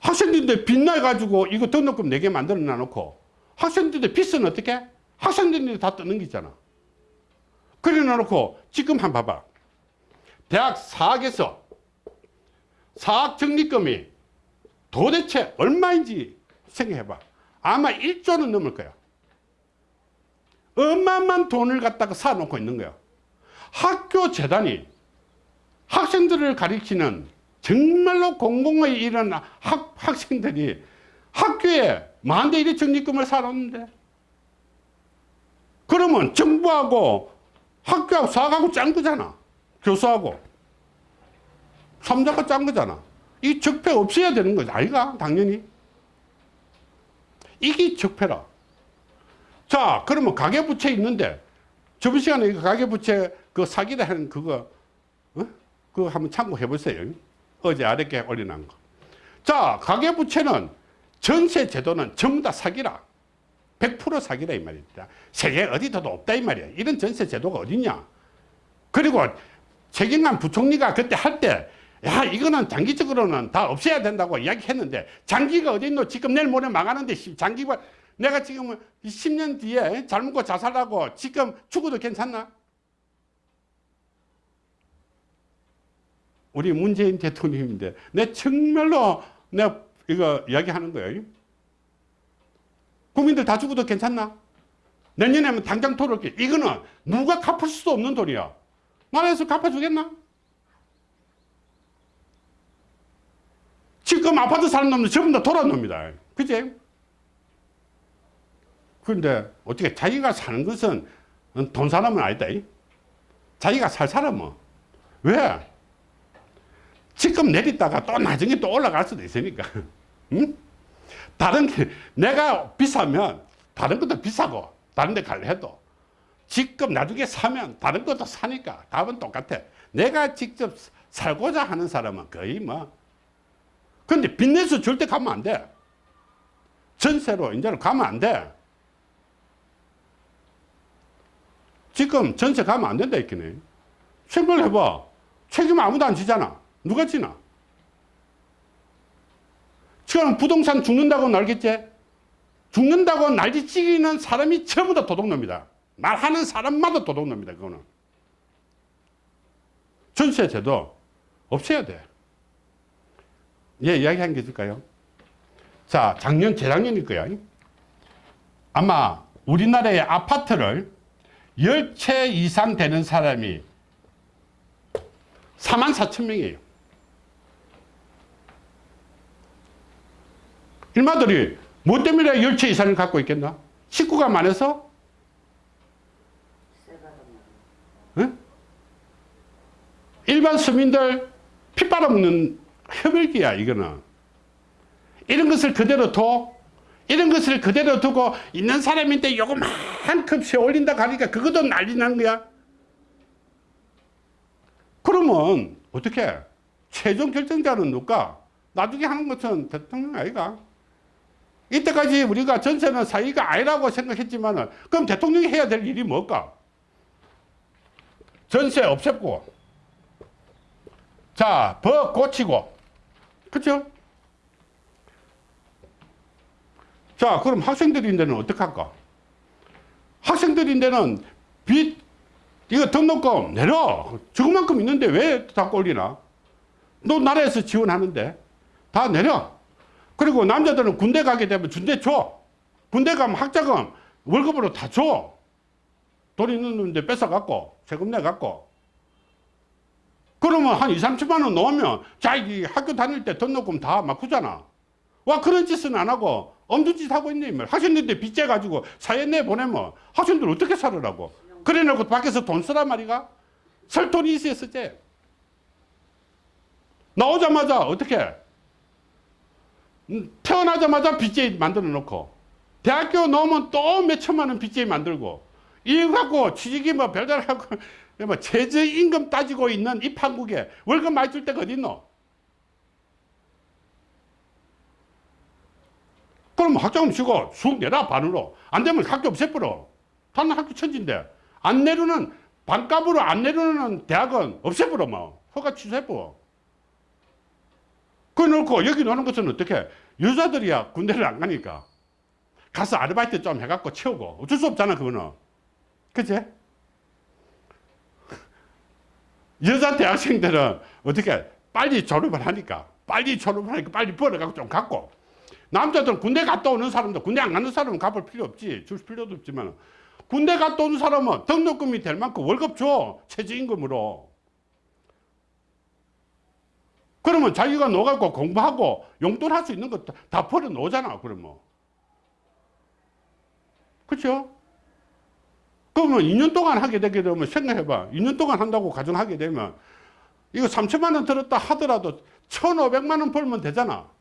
학생들인데 빚나 가지고 이거 등록금 4개 만들어 놔 놓고 학생들인데 빚은 어떻게? 학생들이 다 뜨는 게 있잖아. 그래 놔 놓고 지금 한번 봐봐. 대학 사학에서 사학 적립금이 도대체 얼마인지 생각해봐. 아마 1조는 넘을 거야 어마어마한 돈을 갖다가 사놓고 있는 거야. 학교 재단이 학생들을 가리키는 정말로 공공의 일은 학, 학생들이 학교에 만대 일의 적립금을 사놓는데 그러면 정부하고 학교하고 사학하고 짠 거잖아. 교수하고. 삼자가 짠 거잖아. 이 적폐 없어야 되는 거지. 아이가? 당연히. 이게 적폐라. 자, 그러면 가계부채 있는데, 저번 시간에 이거 가계부채 그 사기다 하는 그거, 어? 그거 한번 참고해 보세요. 어제 아랫게 올려놓은 거. 자, 가계부채는 전세 제도는 전부 다 사기라. 100% 사기라 이 말입니다. 세계 어디도 없다 이 말이야. 이런 전세 제도가 어딨냐. 그리고 최경환 부총리가 그때 할 때 야 이거는 장기적으로는 다 없애야 된다고 이야기했는데 장기가 어디 있노 지금 내일 모레 망하는데 씨, 장기가 내가 지금 10년 뒤에 잘 먹고 자살하고 지금 죽어도 괜찮나? 우리 문재인 대통령인데 내 정말로 내가 이거 이야기하는 거예요. 국민들 다 죽어도 괜찮나? 내년에는 당장 토를게 이거는 누가 갚을 수도 없는 돈이야. 나라에서 갚아주겠나? 지금 아파트 사는 놈들 전부 다 돌아온 놈이다. 그지? 그런데 어떻게 자기가 사는 것은 돈 사람은 아니다. 이? 자기가 살 사람은. 왜? 지금 내렸다가 또 나중에 또 올라갈 수도 있으니까. 응? 다른 게, 내가 비싸면 다른 것도 비싸고, 다른 데 갈래 해도. 지금 나중에 사면 다른 것도 사니까 답은 똑같아. 내가 직접 살고자 하는 사람은 거의 뭐. 근데 빚내서 절대 가면 안 돼. 전세로 이제는 가면 안 돼. 지금 전세 가면 안 된다 했겠네. 생각해봐. 책임 아무도 안 지잖아. 누가 지나? 지금 부동산 죽는다고 날겠지? 죽는다고 날지 찌기는 사람이 전부 다 도둑놈이다. 말하는 사람마다 도둑놈이다. 그거는. 전세 제도 없애야 돼. 예, 이야기 한 게 있을까요? 자, 작년, 재작년일 거야. 아마 우리나라의 아파트를 10채 이상 되는 사람이 4만 4천 명이에요. 일마들이 뭐 때문에 10채 이상을 갖고 있겠나? 식구가 많아서? 응? 일반 서민들 피 빨아먹는 협일기야 이거는 이런 것을 그대로 둬 이런 것을 그대로 두고 있는 사람인데 요거만큼 세 올린다 가니까 그것도 난리 나는 거야. 그러면 어떻게 최종 결정자는 누가? 나중에 하는 것은 대통령 아이가? 이때까지 우리가 전세는 사이가 아니라고 생각했지만 그럼 대통령이 해야 될 일이 뭘까? 전세 없앴고. 자, 법 고치고. 그죠? 자, 그럼 학생들인데는 어떡할까? 학생들인데는 빚, 이거 등록금 내려. 저만큼 있는데 왜 자꾸 올리나? 너 나라에서 지원하는데. 다 내려. 그리고 남자들은 군대 가게 되면 준대 줘. 군대 가면 학자금 월급으로 다 줘. 돈 있는 놈인데 뺏어갖고, 세금 내갖고. 그러면 한 2, 30만 원 넣으면 자기 학교 다닐 때 등록금 다 막구잖아. 와 그런 짓은 안 하고 엄두짓 짓 하고 있네. 말. 학생들한테 빚재 가지고 사회 내 보내면 학생들 어떻게 살으라고. 그래 놓고 밖에서 돈 쓰란 말이가? 설 돈이 있어야 쓰지. 나오자마자 어떻게? 음, 태어나자마자 빚재 만들어 놓고 대학교 넣으면 또 몇 천만 원 빚재 만들고 이거 갖고 취직이 뭐 별달 하고 뭐 최저임금 따지고 있는 이 판국에 월급 많이 줄 데가 어딨노? 그럼 학자금 주고 쑥 내라 반으로. 안 되면 학교 없애버려. 다른 학교 천진데. 안 내려는 반값으로 안 내려는 대학은 없애버려 뭐. 허가 취소해버려. 그거 놓고 여기 노는 것은 어떻게? 여자들이야 군대를 안 가니까. 가서 아르바이트 좀 해갖고 채우고. 어쩔 수 없잖아 그거는. 그치? 여자 대학생들은 어떻게? 빨리 졸업을 하니까. 빨리 졸업을 하니까 빨리 벌어갖고 좀 갖고 남자들은 군대 갔다 오는 사람도 군대 안 가는 사람은 갚을 필요 없지 줄 필요도 없지만 군대 갔다 오는 사람은 등록금이 될 만큼 월급 줘 최저임금으로 그러면 자기가 넣어갖고 공부하고 용돈 할 수 있는 거다 벌어 놓잖아 그러면 그렇죠? 그러면 2년 동안 하게 되게 되면 생각해봐. 2년 동안 한다고 가정하게 되면 이거 3천만 원 들었다 하더라도 1,500만 원 벌면 되잖아.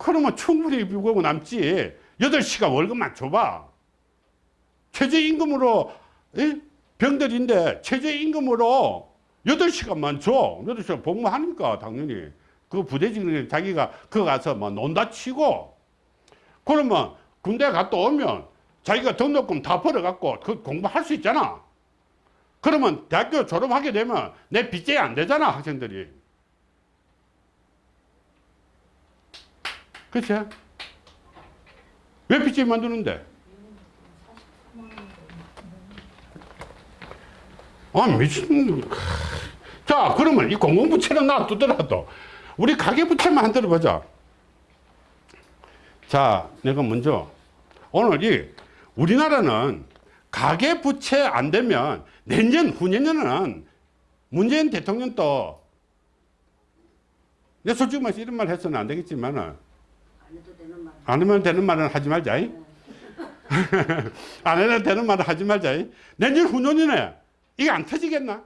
그러면 충분히 비고 남지. 8시간 월급만 줘봐. 최저임금으로 병들인데 최저임금으로 8시간만 줘. 8시간 복무하니까 당연히. 그 부대직은 자기가 그거 가서 뭐 논다 치고 그러면 군대 갔다 오면 자기가 등록금 다 벌어갖고 그 공부할 수 있잖아. 그러면 대학교 졸업하게 되면 내 빚제이 안 되잖아, 학생들이. 그치? 왜 빚제이 만드는데? 아, 미친. 자, 그러면 이 공공부채는 놔두더라도 우리 가계부채만 한 들어 보자. 자, 내가 먼저 오늘 이 우리나라는 가계부채 안 되면 내년, 후년에는 문재인 대통령 또내 솔직히 말해서 이런 말 해서는 안 되겠지만은 안 해도 되는 말. 말은 하지 말자. 이. 안 해도 되는 말은 하지 말자. 이. 내년 후년이네. 이게 안 터지겠나?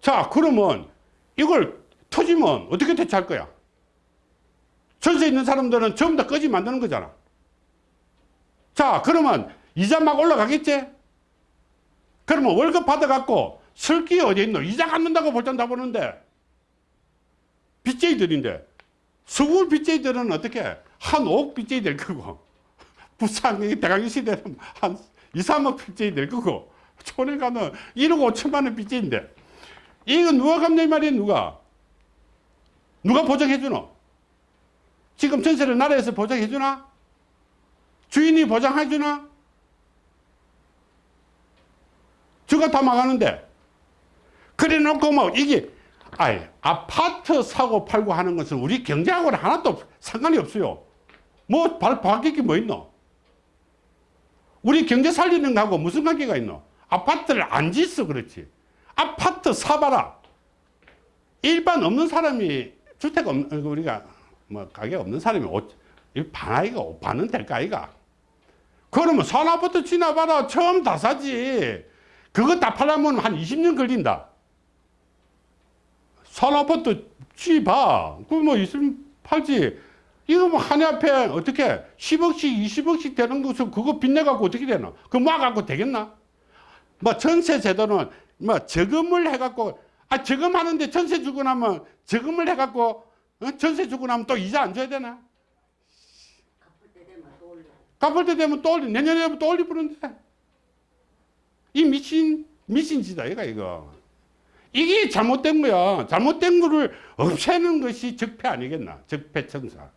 자, 그러면 이걸 터지면 어떻게 대처할 거야? 전세 있는 사람들은 전부 다 꺼지 만드는 거잖아. 자, 그러면 이자 막 올라가겠지? 그러면 월급 받아갖고 슬기 어디 있노? 이자 갚는다고 볼땐 다 보는데 빚쟁이들인데. 서울 빚쟁이들은 어떻게 한 5억 빚쟁이 될 거고. 부산 이 대강의 시대는 한 2, 3억 빚쟁이 될 거고. 촌에 가는 1억 5천만 원 빚쟁인데. 이거 누가 갚냐 이 말이야 누가? 누가 보장해 주노? 지금 전세를 나라에서 보장해 주나? 주인이 보장해 주나? 저가 다 망하는데. 그래 놓고 뭐 이게 아이 아파트 사고 팔고 하는 것은 우리 경제하고는 하나도 상관이 없어요. 뭐 바, 바뀔 게뭐 있노? 우리 경제 살리는 거하고 무슨 관계가 있노? 아파트를 안 짓어 그렇지. 아파트 사봐라. 일반 없는 사람이 주택 없는 우리가 뭐 가게 없는 사람이 옷, 이 반아이가 반은 될까 아이가? 그러면 산아파트 지나봐라 처음 다 사지. 그거 다 팔려면 한 20년 걸린다. 산아파트 지봐. 그뭐 있으면 팔지. 이거 뭐 한 해 앞에 어떻게 10억씩 20억씩 되는 것을 그거 빚내갖고 어떻게 되나? 그거 모아갖고 되겠나? 뭐 전세 제도는 뭐 저금을 해갖고 아 저금하는데 전세 주고 나면 저금을 해갖고 어? 전세 주고 나면 또 이자 안 줘야 되나? 갚을 때 되면 또 올려. 갚을 때 되면 또 올리 내년에 또 올리 부는데 이 미친 미친 짓다 이거 이거 이게 잘못된 거야. 잘못된 거를 없애는 것이 적폐 아니겠나? 적폐청사.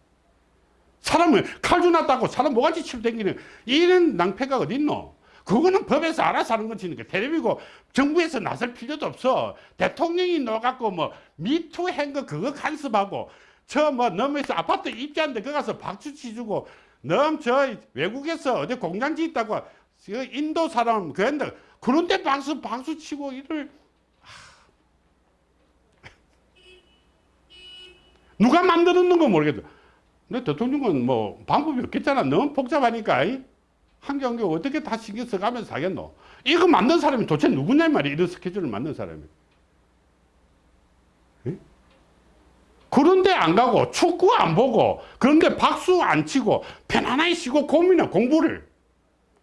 사람을 칼 주놨다고 사람 모가지 치고 다니는 이런 낭패가 어딨노? 그거는 법에서 알아서 하는 거지 그 텔레비고 정부에서 나설 필요도 없어. 대통령이 넣어갖고 뭐 미투 한거 그거 간섭하고 저 뭐 넘어서 아파트 입주하는데 거 가서 박수 치주고 넘 저 외국에서 어디 공장지 있다고 그 인도 사람 그런데 그런데 박수 박수 치고 이를 누가 만들었는 건 모르겠어. 근데 대통령은 뭐 방법이 없겠잖아. 너무 복잡하니까. 이? 한개한개 어떻게 다 신경 써가면서 하겠노? 이거 만든 사람이 도대체 누구냐 말이야. 이런 스케줄을 만든 사람이. 예? 그런데 안 가고 축구 안 보고 그런데 박수 안 치고 편안하게 쉬고 고민해 공부를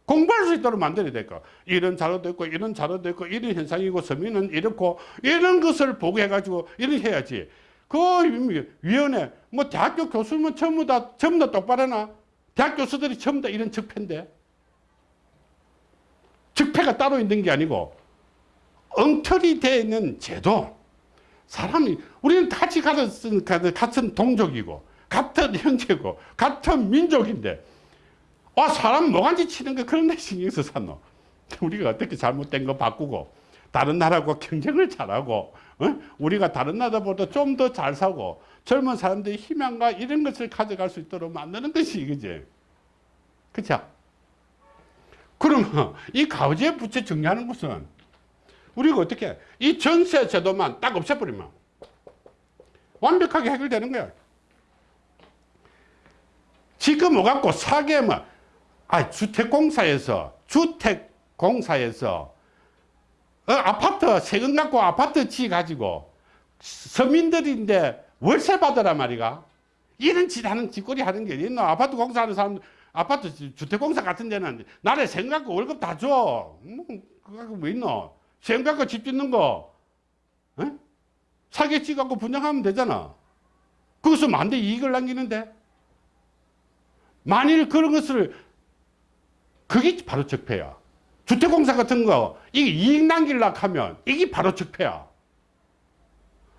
공부할 수 있도록 만들어야 될까 이런 자료도 있고 이런 자료도 있고 이런 현상이고 서민은 이렇고 이런 것을 보고 해가지고 이렇게 해야지 그 위원회. 뭐 대학교 교수면 전부 다 전부 다 똑바로나. 대학 교수들이 전부 다 이런 적폐인데. 적폐가 따로 있는 게 아니고 엉터리 되어 있는 제도. 사람이 우리는 같이 같은 같은 동족이고 같은 형제고 같은 민족인데. 와 사람 뭐간지 치는 거 그런 데 신경 써 샀노. 우리가 어떻게 잘못된 거 바꾸고 다른 나라하고 경쟁을 잘하고 어? 우리가 다른 나라보다 좀 더 잘 사고 젊은 사람들이 희망과 이런 것을 가져갈 수 있도록 만드는 것이 이거지 그쵸? 그러면 이 가우제 부채 정리하는 것은 우리가 어떻게 이 전세 제도만 딱 없애버리면 완벽하게 해결되는 거야 지금 오갖고 사게 뭐, 아, 주택공사에서, 주택공사에서, 어, 아파트, 세금 갖고 아파트 지 가지고, 서민들인데 월세 받으라 말이가. 이런 짓 하는 짓거리 하는 게 있노. 아파트 공사하는 사람, 아파트 주택공사 같은 데는 나라에 세금 갖고 월급 다 줘. 뭐, 그거 갖고 뭐 있노. 세금 갖고 집 짓는 거, 어? 사기치 갖고 분양하면 되잖아. 거기서 만대 이익을 남기는데. 만일 그런 것을 그게 바로 적폐야. 주택공사 같은 거, 이게 이익 남기려고 하면 이게 바로 적폐야.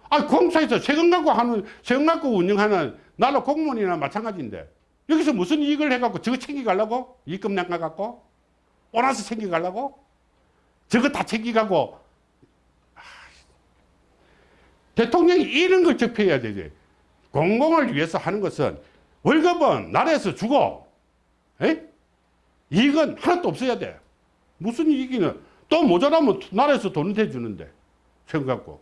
아, 공사에서 세금 갖고 하는, 세금 갖고 운영하는 나라 공무원이나 마찬가지인데, 여기서 무슨 이익을 해갖고 저거 챙겨가려고? 이익금 남가갖고? 오나서 챙겨가려고? 저거 다 챙겨가고, 아, 대통령이 이런 걸 적폐해야 되지. 공공을 위해서 하는 것은 월급은 나라에서 주고, 에? 이익은 하나도 없어야 돼. 무슨 이익이는 또 모자라면 나라에서 돈을 대주는데 갖고.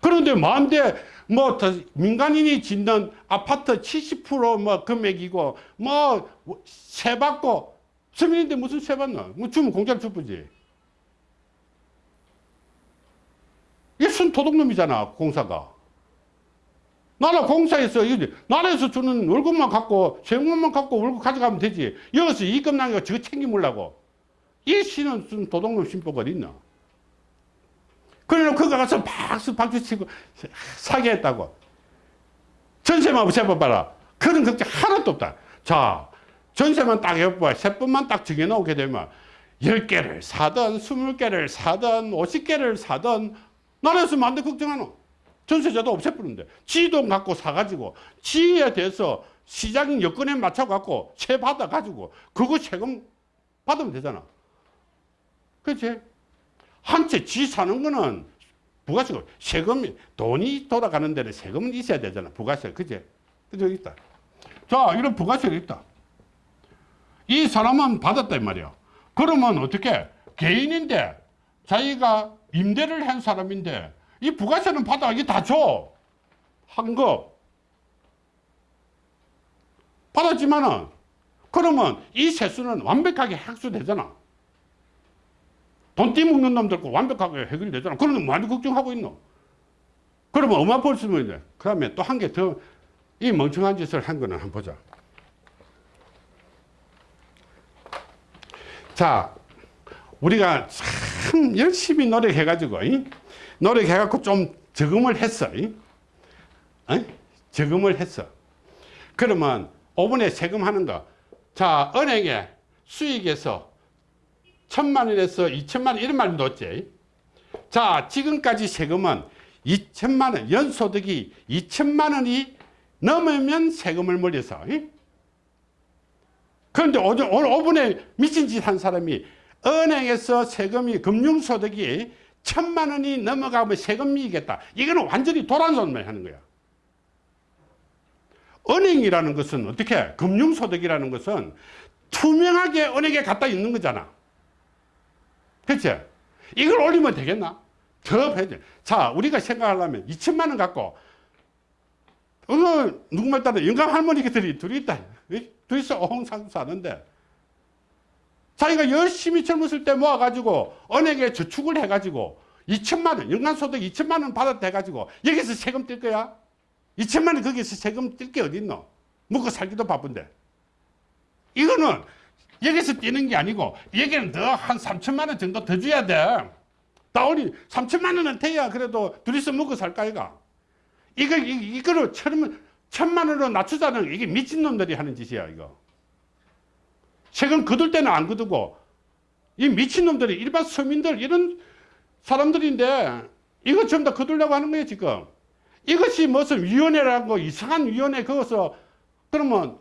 그런데 만대 뭐더 민간인이 짓는 아파트 70%뭐 금액이고 뭐 세 받고 서민인데 무슨 세 받나? 뭐 주면 공짜로 주쁘지. 이게 순 도둑놈이잖아 공사가. 나라 공사에서 이게 나라에서 주는 월급만 갖고 세금만 갖고 월급 가져가면 되지. 여기서 이익금 남겨 저거 챙기물라고. 이 시는 순 도둑놈 신보가 어디 있나? 그래놓고 가서 박수 박수 치고 사기했다고. 전세만 세봐봐라. 그런 걱정 하나도 없다. 자, 전세만 딱 해봐. 세번만 딱 정해놓게 되면 10개를 사든 20개를 사든 50개를 사든 나라에서 만데 걱정하노. 전세자도 없애버리는데 지돈 갖고 사가지고 지에 대해서 시장 여건에 맞춰갖고 세 받아가지고 그거 세금 받으면 되잖아. 그치? 한채 지 사는 거는 부가세가 세금이 돈이 돌아가는 데는 세금은 있어야 되잖아. 부가세. 그치? 그저 있다. 자, 이런 부가세가 있다. 이 사람은 받았다 이 말이야. 그러면 어떻게 개인인데 자기가 임대를 한 사람인데 이 부가세는 받아 이게 다 줘. 한거 받았지만은 그러면 이 세수는 완벽하게 학수되잖아. 돈 띠먹는 놈들 거 완벽하게 해결이 되잖아. 그러면 많이 걱정하고 있노. 그러면 얼마 벌수 있는 그 다음에 또 한 개 더 이 멍청한 짓을 한 거는 한번 보자. 자, 우리가 참 열심히 노력해가지고, 이? 노력해갖고 좀 저금을 했어. 저금을 했어. 그러면 5분에 세금하는 거. 자, 은행에 수익에서 천만 원에서 이천만 원 이런 말 넣었지. 자, 지금까지 세금은 2천만 원, 연소득이 2천만 원이 넘으면 세금을 물려서. 이? 그런데 오늘 5분에 미친 짓 한 사람이 은행에서 세금이 금융소득이 천만 원이 넘어가면 세금이겠다. 이거는 완전히 도란손만 하는 거야. 은행이라는 것은 어떻게 금융소득이라는 것은 투명하게 은행에 갖다 있는 거잖아. 그치? 이걸 올리면 되겠나? 더 돼. 자, 우리가 생각하려면 2천만 원 갖고 어느 누구말 따라 영감 할머니들이 둘이 있다. 둘이서 어홍상 사는데 자기가 열심히 젊었을 때 모아가지고 은행에 저축을 해가지고 2천만 원, 연간소득 2천만 원 받았다 해가지고 여기서 세금 뗄 거야? 2천만 원 거기서 세금 뗄게 어딨노? 먹고 살기도 바쁜데. 이거는 여기서 떼는 게 아니고 여기는 더 한 3천만 원 정도 더 줘야 돼. 다올리 3천만 원은 돼야 그래도 둘이서 먹고 살까 이가. 이거 이- 이거를 천, 천만 원으로 낮추자는 이게 미친 놈들이 하는 짓이야 이거. 세금 거둘 때는 안 거두고 이 미친 놈들이 일반 서민들 이런 사람들인데 이거 전부 다 거두려고 하는 거예요 지금. 이것이 무슨 위원회라는 거 이상한 위원회 그것서 그러면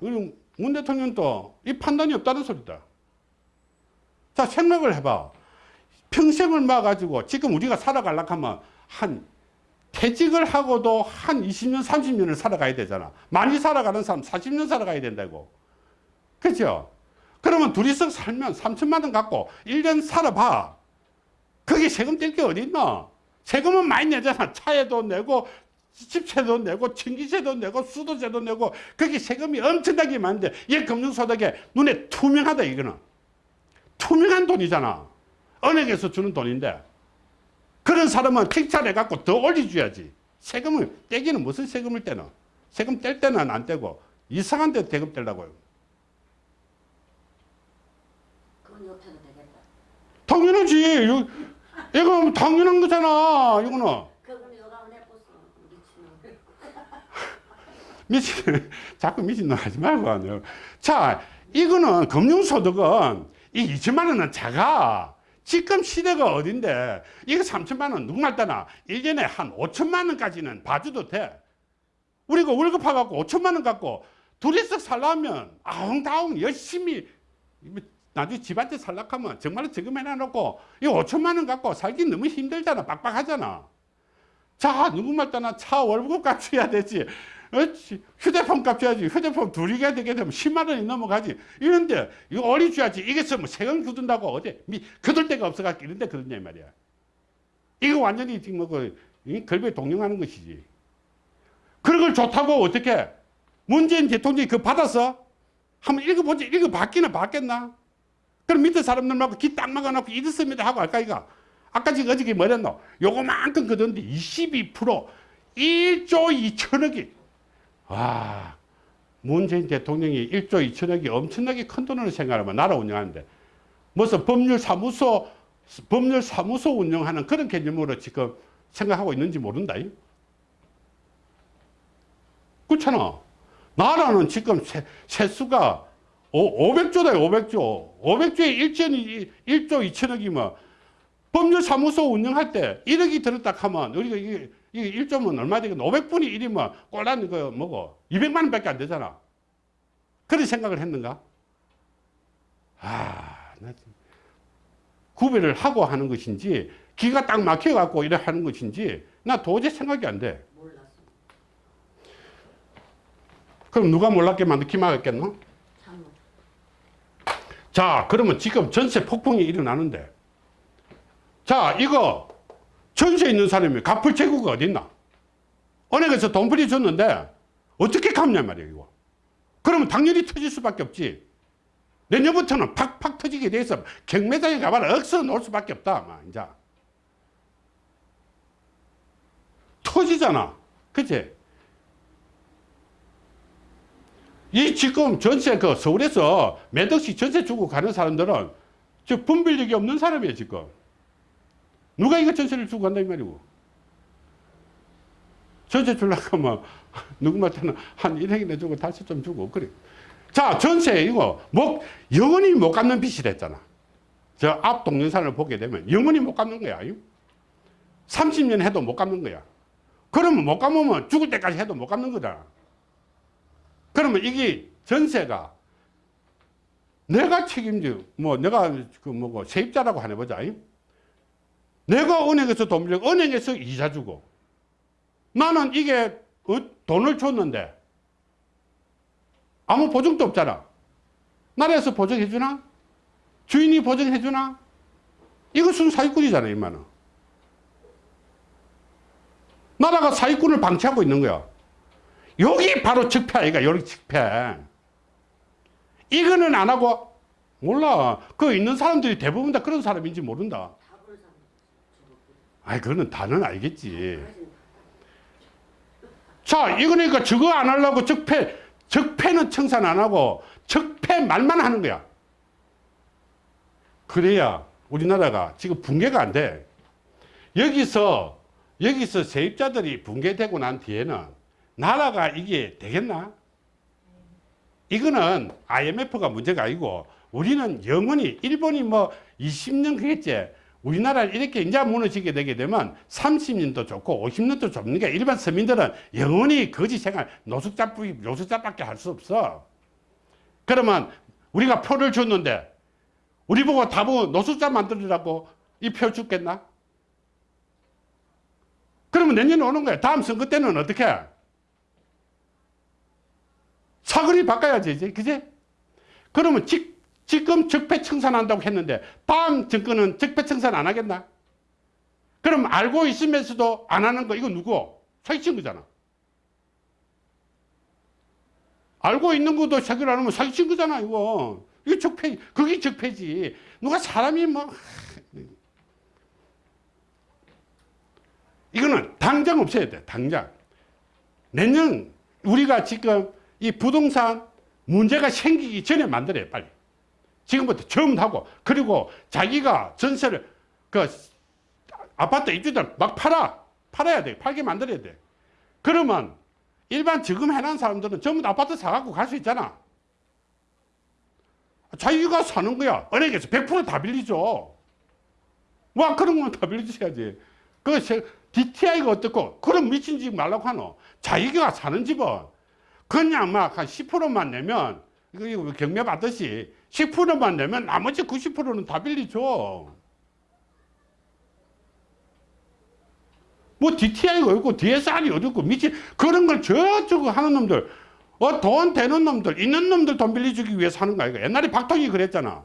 문 대통령도 이 판단이 없다는 소리다. 자 생각을 해봐. 평생을 막아가지고 지금 우리가 살아가려고 하면 한 퇴직을 하고도 한 20년 30년을 살아가야 되잖아. 많이 살아가는 사람 40년 살아가야 된다고. 그죠? 그러면 둘이서 살면 3천만 원 갖고 1년 살아봐. 거기 세금 뗄 게 어디 있나? 세금은 많이 내잖아. 차에도 내고 집세도 내고 전기세도 내고 수도세도 내고 거기 세금이 엄청나게 많은데 이 금융소득에 눈에 투명하다 이거는. 투명한 돈이잖아. 은행에서 주는 돈인데 그런 사람은 칭찬해 갖고 더 올려줘야지. 세금을 떼기는 무슨 세금을 떼노? 세금 뗄 때는 안 떼고 이상한 데 세금 떼려고요. 그건 옆에도 되겠다. 당연하지. 이거 당연한 거잖아. 이거는. 그거는 여가 내버렸어. 미친, 자꾸 미친놈 하지 말고. 하네요. 자, 이거는 금융소득은 이 2천만 원은 작아. 지금 시대가 어딘데 이거 3천만 원 누구 말 따나 1년에 한 5천만 원까지는 봐줘도 돼. 우리가 월급 받고 5천만 원 갖고 둘이서 살려면 아웅다웅 열심히 나중에 집한테 살락하면 정말로 지금 해놔놓고 이 5천만 원 갖고 살기 너무 힘들잖아 빡빡하잖아 자 누구 말 따나 차 월급 값줘야 되지 어찌, 휴대폰 값 줘야지. 휴대폰 둘이 가 되게 되면 10만 원이 넘어가지. 이런데 이거 어리 줘야지. 이게 뭐 세금 굳은다고 어디 미 거둘 데가 없어갖고 이런데 그러냐 이 말이야. 이거 완전히 지금 뭐그 걸배 동령하는 것이지. 그런 걸 좋다고 어떻게 문재인 대통령이 그거 받아서 한번 읽어보지. 읽어봤기는 봤겠나? 그럼 밑에 사람들하고 귀딱 막아놓고 이렇습니다 하고 할까 이가 아까 지금 어저께 뭐랬노? 요거만큼 거뒀는데 22% 1조 2천억이 와 문재인 대통령이 1조 2천억이 엄청나게 큰 돈으로 생각하면 나라 운영하는데 무슨 법률 사무소 법률 사무소 운영하는 그런 개념으로 지금 생각하고 있는지 모른다 그렇잖아. 나라는 지금 세, 세수가 500조다 500조. 500조에 1조, 1조 2천억이면 법률 사무소 운영할 때 1억이 들었다 하면 우리가 이게, 이게 1조면 얼마 되겠나 500분의 1이면 꼴란 그 뭐고 200만 원밖에 안 되잖아 그런 생각을 했는가 아, 나 참. 구별을 하고 하는 것인지 기가 딱 막혀 갖고 이래 하는 것인지 나 도저히 생각이 안 돼. 그럼 누가 몰랐게 만들 기막했겠노? 참 자, 그러면 지금 전세 폭풍이 일어나는데, 자, 이거 전세 있는 사람이 갚을 재고가 어딨나? 은행에서 돈 부려줬는데, 어떻게 갚냐 말이야, 이거. 그러면 당연히 터질 수밖에 없지. 내년부터는 팍팍 터지게 돼서 경매장에 가봐라 억서 놓을 수밖에 없다, 아마, 이제. 터지잖아. 그치? 이 지금 전세 그 서울에서 몇 억씩 전세 주고 가는 사람들은 저 분별력이 없는 사람이에요 지금 누가 이거 전세를 주고 간다 이 말이고. 전세 주려고 하면 누구한테는 한 1억이나 주고 다시 좀 주고 그래. 자 전세 이거 뭐 영원히 못 갚는 빚이 됐잖아. 저 앞 동영상을 보게 되면 영원히 못 갚는 거야 30년 해도 못 갚는 거야. 그러면 못 갚으면 죽을 때까지 해도 못 갚는 거다. 그러면 이게 전세가 내가 책임져 뭐 내가 그 뭐고 세입자라고 하나 보자 내가 은행에서 돈 빌려 은행에서 이자 주고. 나는 이게 어, 돈을 줬는데 아무 보증도 없잖아. 나라에서 보증해 주나? 주인이 보증해 주나? 이것은 사기꾼이잖아 이만은 나라가 사기꾼을 방치하고 있는 거야. 여기 바로 적폐 아이가 여기 적폐 이거는 안 하고 몰라. 그 있는 사람들이 대부분 다 그런 사람인지 모른다 아이 그거는 다는 알겠지. 자 이거니까 저거 안 하려고 적폐 적폐는 청산 안 하고 적폐 말만 하는 거야. 그래야 우리나라가 지금 붕괴가 안 돼. 여기서 여기서 세입자들이 붕괴되고 난 뒤에는 나라가 이게 되겠나? 이거는 IMF가 문제가 아니고 우리는 영원히 일본이 뭐 20년 그랬지 우리나라를 이렇게 이제 무너지게 되게 되면 30년도 좋고 50년도 좁는 게 일반 서민들은 영원히 거지 생활 노숙자 노숙자밖에 할 수 없어 그러면 우리가 표를 줬는데 우리 보고 다보 노숙자 만들으라고 이표 죽겠나? 그러면 내년에 오는 거야 다음 선거 때는 어떻게 해? 사거리 바꿔야지. 그제? 그러면 지, 지금 적폐 청산한다고 했는데, 다음 정권은 적폐 청산 안 하겠나? 그럼 알고 있으면서도 안 하는 거, 이거 누구? 사기친 거잖아. 알고 있는 것도 사기를 안 하면 사기친 거잖아, 이거. 이거 적폐, 그게 적폐지. 누가 사람이 뭐, 이거는 당장 없애야 돼, 당장. 내년, 우리가 지금 이 부동산 문제가 생기기 전에 만들어요, 빨리. 지금부터 처음 하고, 그리고 자기가 전세를, 그, 아파트 입주들 막 팔아. 팔아야 돼. 팔게 만들어야 돼. 그러면 일반 지금 해놓은 사람들은 전부 다 아파트 사갖고 갈 수 있잖아. 자기가 사는 거야. 은행에서 100%다 빌리죠. 와, 그런 건다 빌려줘야지. 그, 세- DTI가 어떻고, 그런 미친 집 말라고 하노. 자기가 사는 집은 그냥 막 한 10%만 내면, 이거 경매 받듯이 10%만 내면 나머지 90%는 다 빌리죠. 뭐 DTI가 없고 DSR이 어딨고 미친 그런 걸 저쪽 하는 놈들. 어, 돈 되는 놈들 있는 놈들 돈 빌려주기 위해서 하는 거 아이가. 옛날에 박통이 그랬잖아.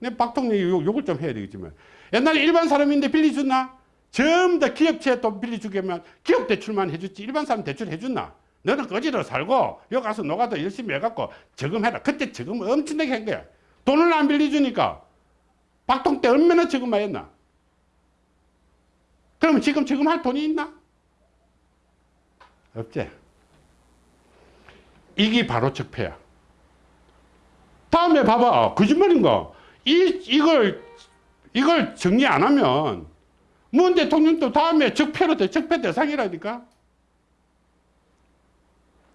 내 박통이 욕, 욕을 좀 해야 되겠지만. 옛날에 일반 사람인데 빌려줬나? 전부 다 기업체에 돈 빌려주게면 기업 대출만 해줬지. 일반 사람 대출 해줬나 너는 거지로 살고 여기 가서 노가다 열심히 해갖고 저금해라 그때 저금 엄청나게 한 거야 돈을 안 빌려주니까 박통 때 얼마나 저금만 했나 그러면 지금 지금 할 돈이 있나? 없지. 이게 바로 적폐야. 다음에 봐봐. 거짓말인가? 이, 이걸, 이걸 정리 안 하면, 문 대통령도 다음에 적폐로 돼, 적폐 대상이라니까?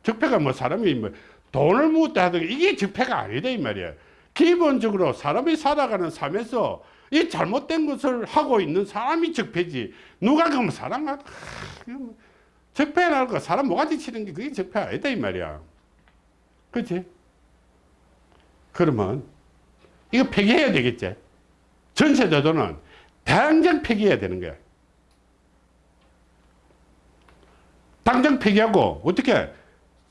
적폐가 뭐 사람이 뭐 돈을 묻다 하든 이게 적폐가 아니다, 이 말이야. 기본적으로 사람이 살아가는 삶에서 이 잘못된 것을 하고 있는 사람이 적폐지. 누가 사람가 뭐 적폐라는 거 사람 모가지 치는 게 그게 적폐 아니다 이 말이야. 그렇지? 그러면 이거 폐기해야 되겠지. 전세제도는 당장 폐기해야 되는 거야. 당장 폐기하고 어떻게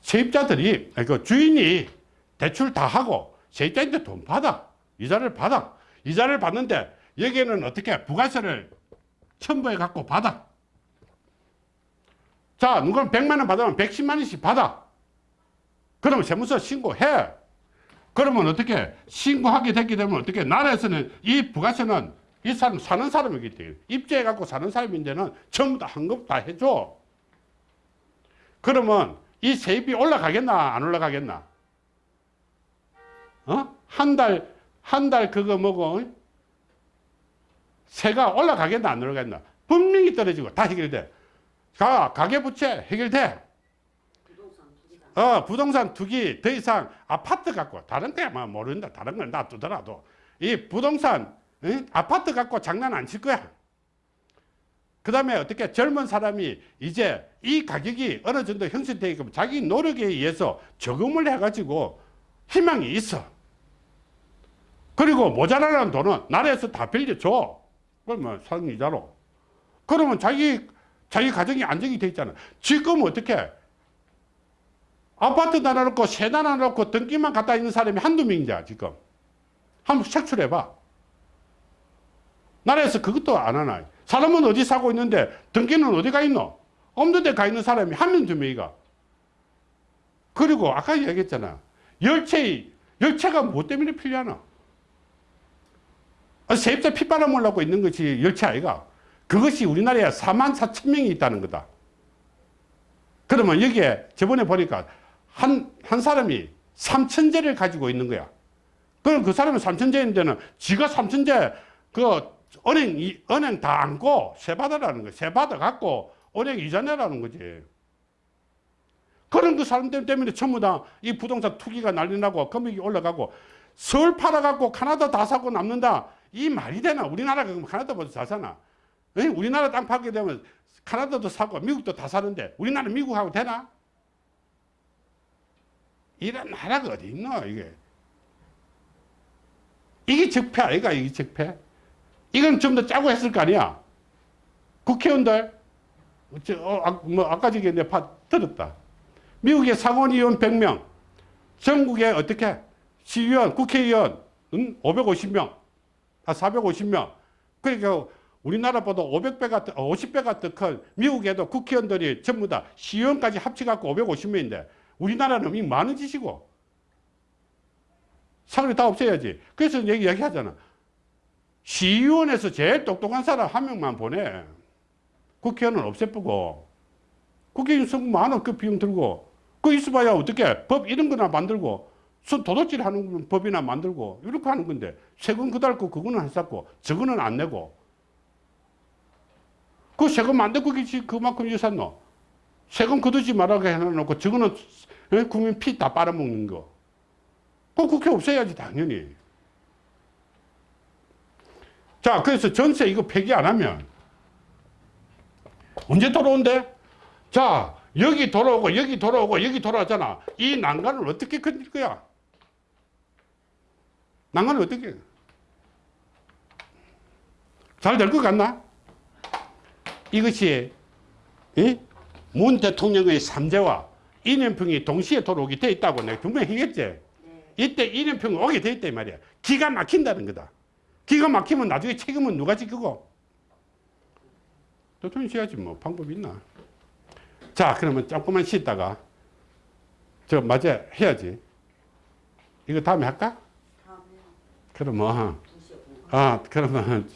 세입자들이 그 주인이 대출 다 하고 세입자한테 돈 받아 이자를 받아 이자를 받는데 여기에는 어떻게 부가세를 첨부해 갖고 받아. 자, 누가 100만 원 받으면 110만 원씩 받아. 그러면 세무서 신고해. 그러면 어떻게 신고하게 됐게 되면 어떻게 나라에서는 이 부가세는 이 사람 사는 사람이기 때문에 입주해 갖고 사는 사람인데는 전부 다 환급 다 해줘. 그러면 이 세입이 올라가겠나 안 올라가겠나? 어? 한 달, 한 달 그거 뭐고, 세가 올라가겠나 안 올라가겠나? 분명히 떨어지고 다 해결돼. 가, 가계부채 해결돼. 어, 부동산 투기 더 이상 아파트 갖고 다른 데만 모른다. 다른 건 놔두더라도 이 부동산 응? 아파트 갖고 장난 안 칠 거야. 그 다음에 어떻게 젊은 사람이 이제 이 가격이 어느 정도 형성되게끔 자기 노력에 의해서 저금을 해가지고 희망이 있어. 그리고 모자라는 돈은 나라에서 다 빌려줘. 그러면 상이자로. 그러면 자기, 자기 가정이 안정이 돼 있잖아. 지금 어떻게 아파트 나눠놓고 세 나눠놓고 등기만 갖다 있는 사람이 한두 명이자 지금. 한번 색출해봐. 나라에서 그것도 안 하나. 사람은 어디 사고 있는데 등기는 어디 가 있노? 없는 데 가 있는 사람이 한 명, 두 명이가. 그리고 아까 얘기했잖아. 열채, 열채가 뭐 때문에 필요하나? 아, 세입자 피 빨아먹으려고 있는 것이 열채 아이가. 그것이 우리나라에 4만 4천 명이 있다는 거다. 그러면 여기에 저번에 보니까 한, 한 사람이 삼천재를 가지고 있는 거야. 그럼 그 사람은 삼천재인데는 지가 삼천재 그 은행, 이, 은행 다 안고 세 받아라는 거야. 세 받아 갖고 은행 이자 내라는 거지. 그런 그 사람들 때문에 전부 다 이 부동산 투기가 난리 나고 금액이 올라가고 서울 팔아갖고 카나다 다 사고 남는다. 이 말이 되나? 우리나라가 그럼 카나다보다 잘 사나? 에? 우리나라 땅 팔게 되면 카나다도 사고 미국도 다 사는데 우리나라 미국하고 되나? 이런 나라가 어디 있노 이게 이게 적폐 아이가 이게 적폐 이건 좀 더 짜고 했을 거 아니야 국회의원들 저, 어, 아, 뭐 아까 내 파, 들었다 미국의 상원의원 100명 전국에 어떻게 시의원 국회의원 응? 550명 아 450명 그러니까 우리나라보다 500배가 50배가 더 큰 미국에도 국회의원들이 전부 다 시의원까지 합쳐갖고 550명인데 우리나라는 이 많은 짓이고 사람이 다 없애야지. 그래서 얘기, 얘기하잖아. 시의원에서 제일 똑똑한 사람 한 명만 보내. 국회의원은 없애쁘고 국회의원 선거 많아 그 비용 들고 그 있어봐야 어떻게 법 이런 거나 만들고 손 도둑질 하는 법이나 만들고 이렇게 하는 건데 세금 그달고 그거는 안 쌓고 저거는 안 내고 그 세금 안 내고 그만큼 유산노 세금 거두지 말라고 해놓고 저거는 에? 국민 피 다 빨아먹는 거 그 국회 없애야지 당연히. 자 그래서 전세 이거 폐기 안 하면 언제 돌아온대? 자 여기 돌아오고 여기 돌아오고 여기 돌아오잖아. 이 난간을 어떻게 건질 거야? 난간을 어떻게? 해? 잘될 것 같나? 이것이 이? 문 대통령의 삼재와 이념평이 동시에 돌아오게 돼 있다고 내가 분명히 했겠지. 네. 이때 이념평이 오게 돼 있단 말이야. 기가 막힌다는 거다. 기가 막히면 나중에 책임은 누가 지키고? 대통령이 져야지 뭐 방법이 있나. 자 그러면 조금만 쉬다가 저 맞아 해야지. 이거 다음에 할까? 그러면 2시 5분. 아 그러면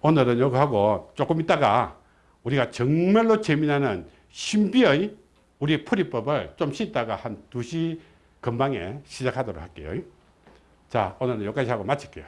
오늘은 요거 하고 조금 있다가 우리가 정말로 재미나는 신비의 우리 풀이법을 좀 쉬다가 한 2시 근방에 시작하도록 할게요. 자 오늘은 여기까지 하고 마칠게요.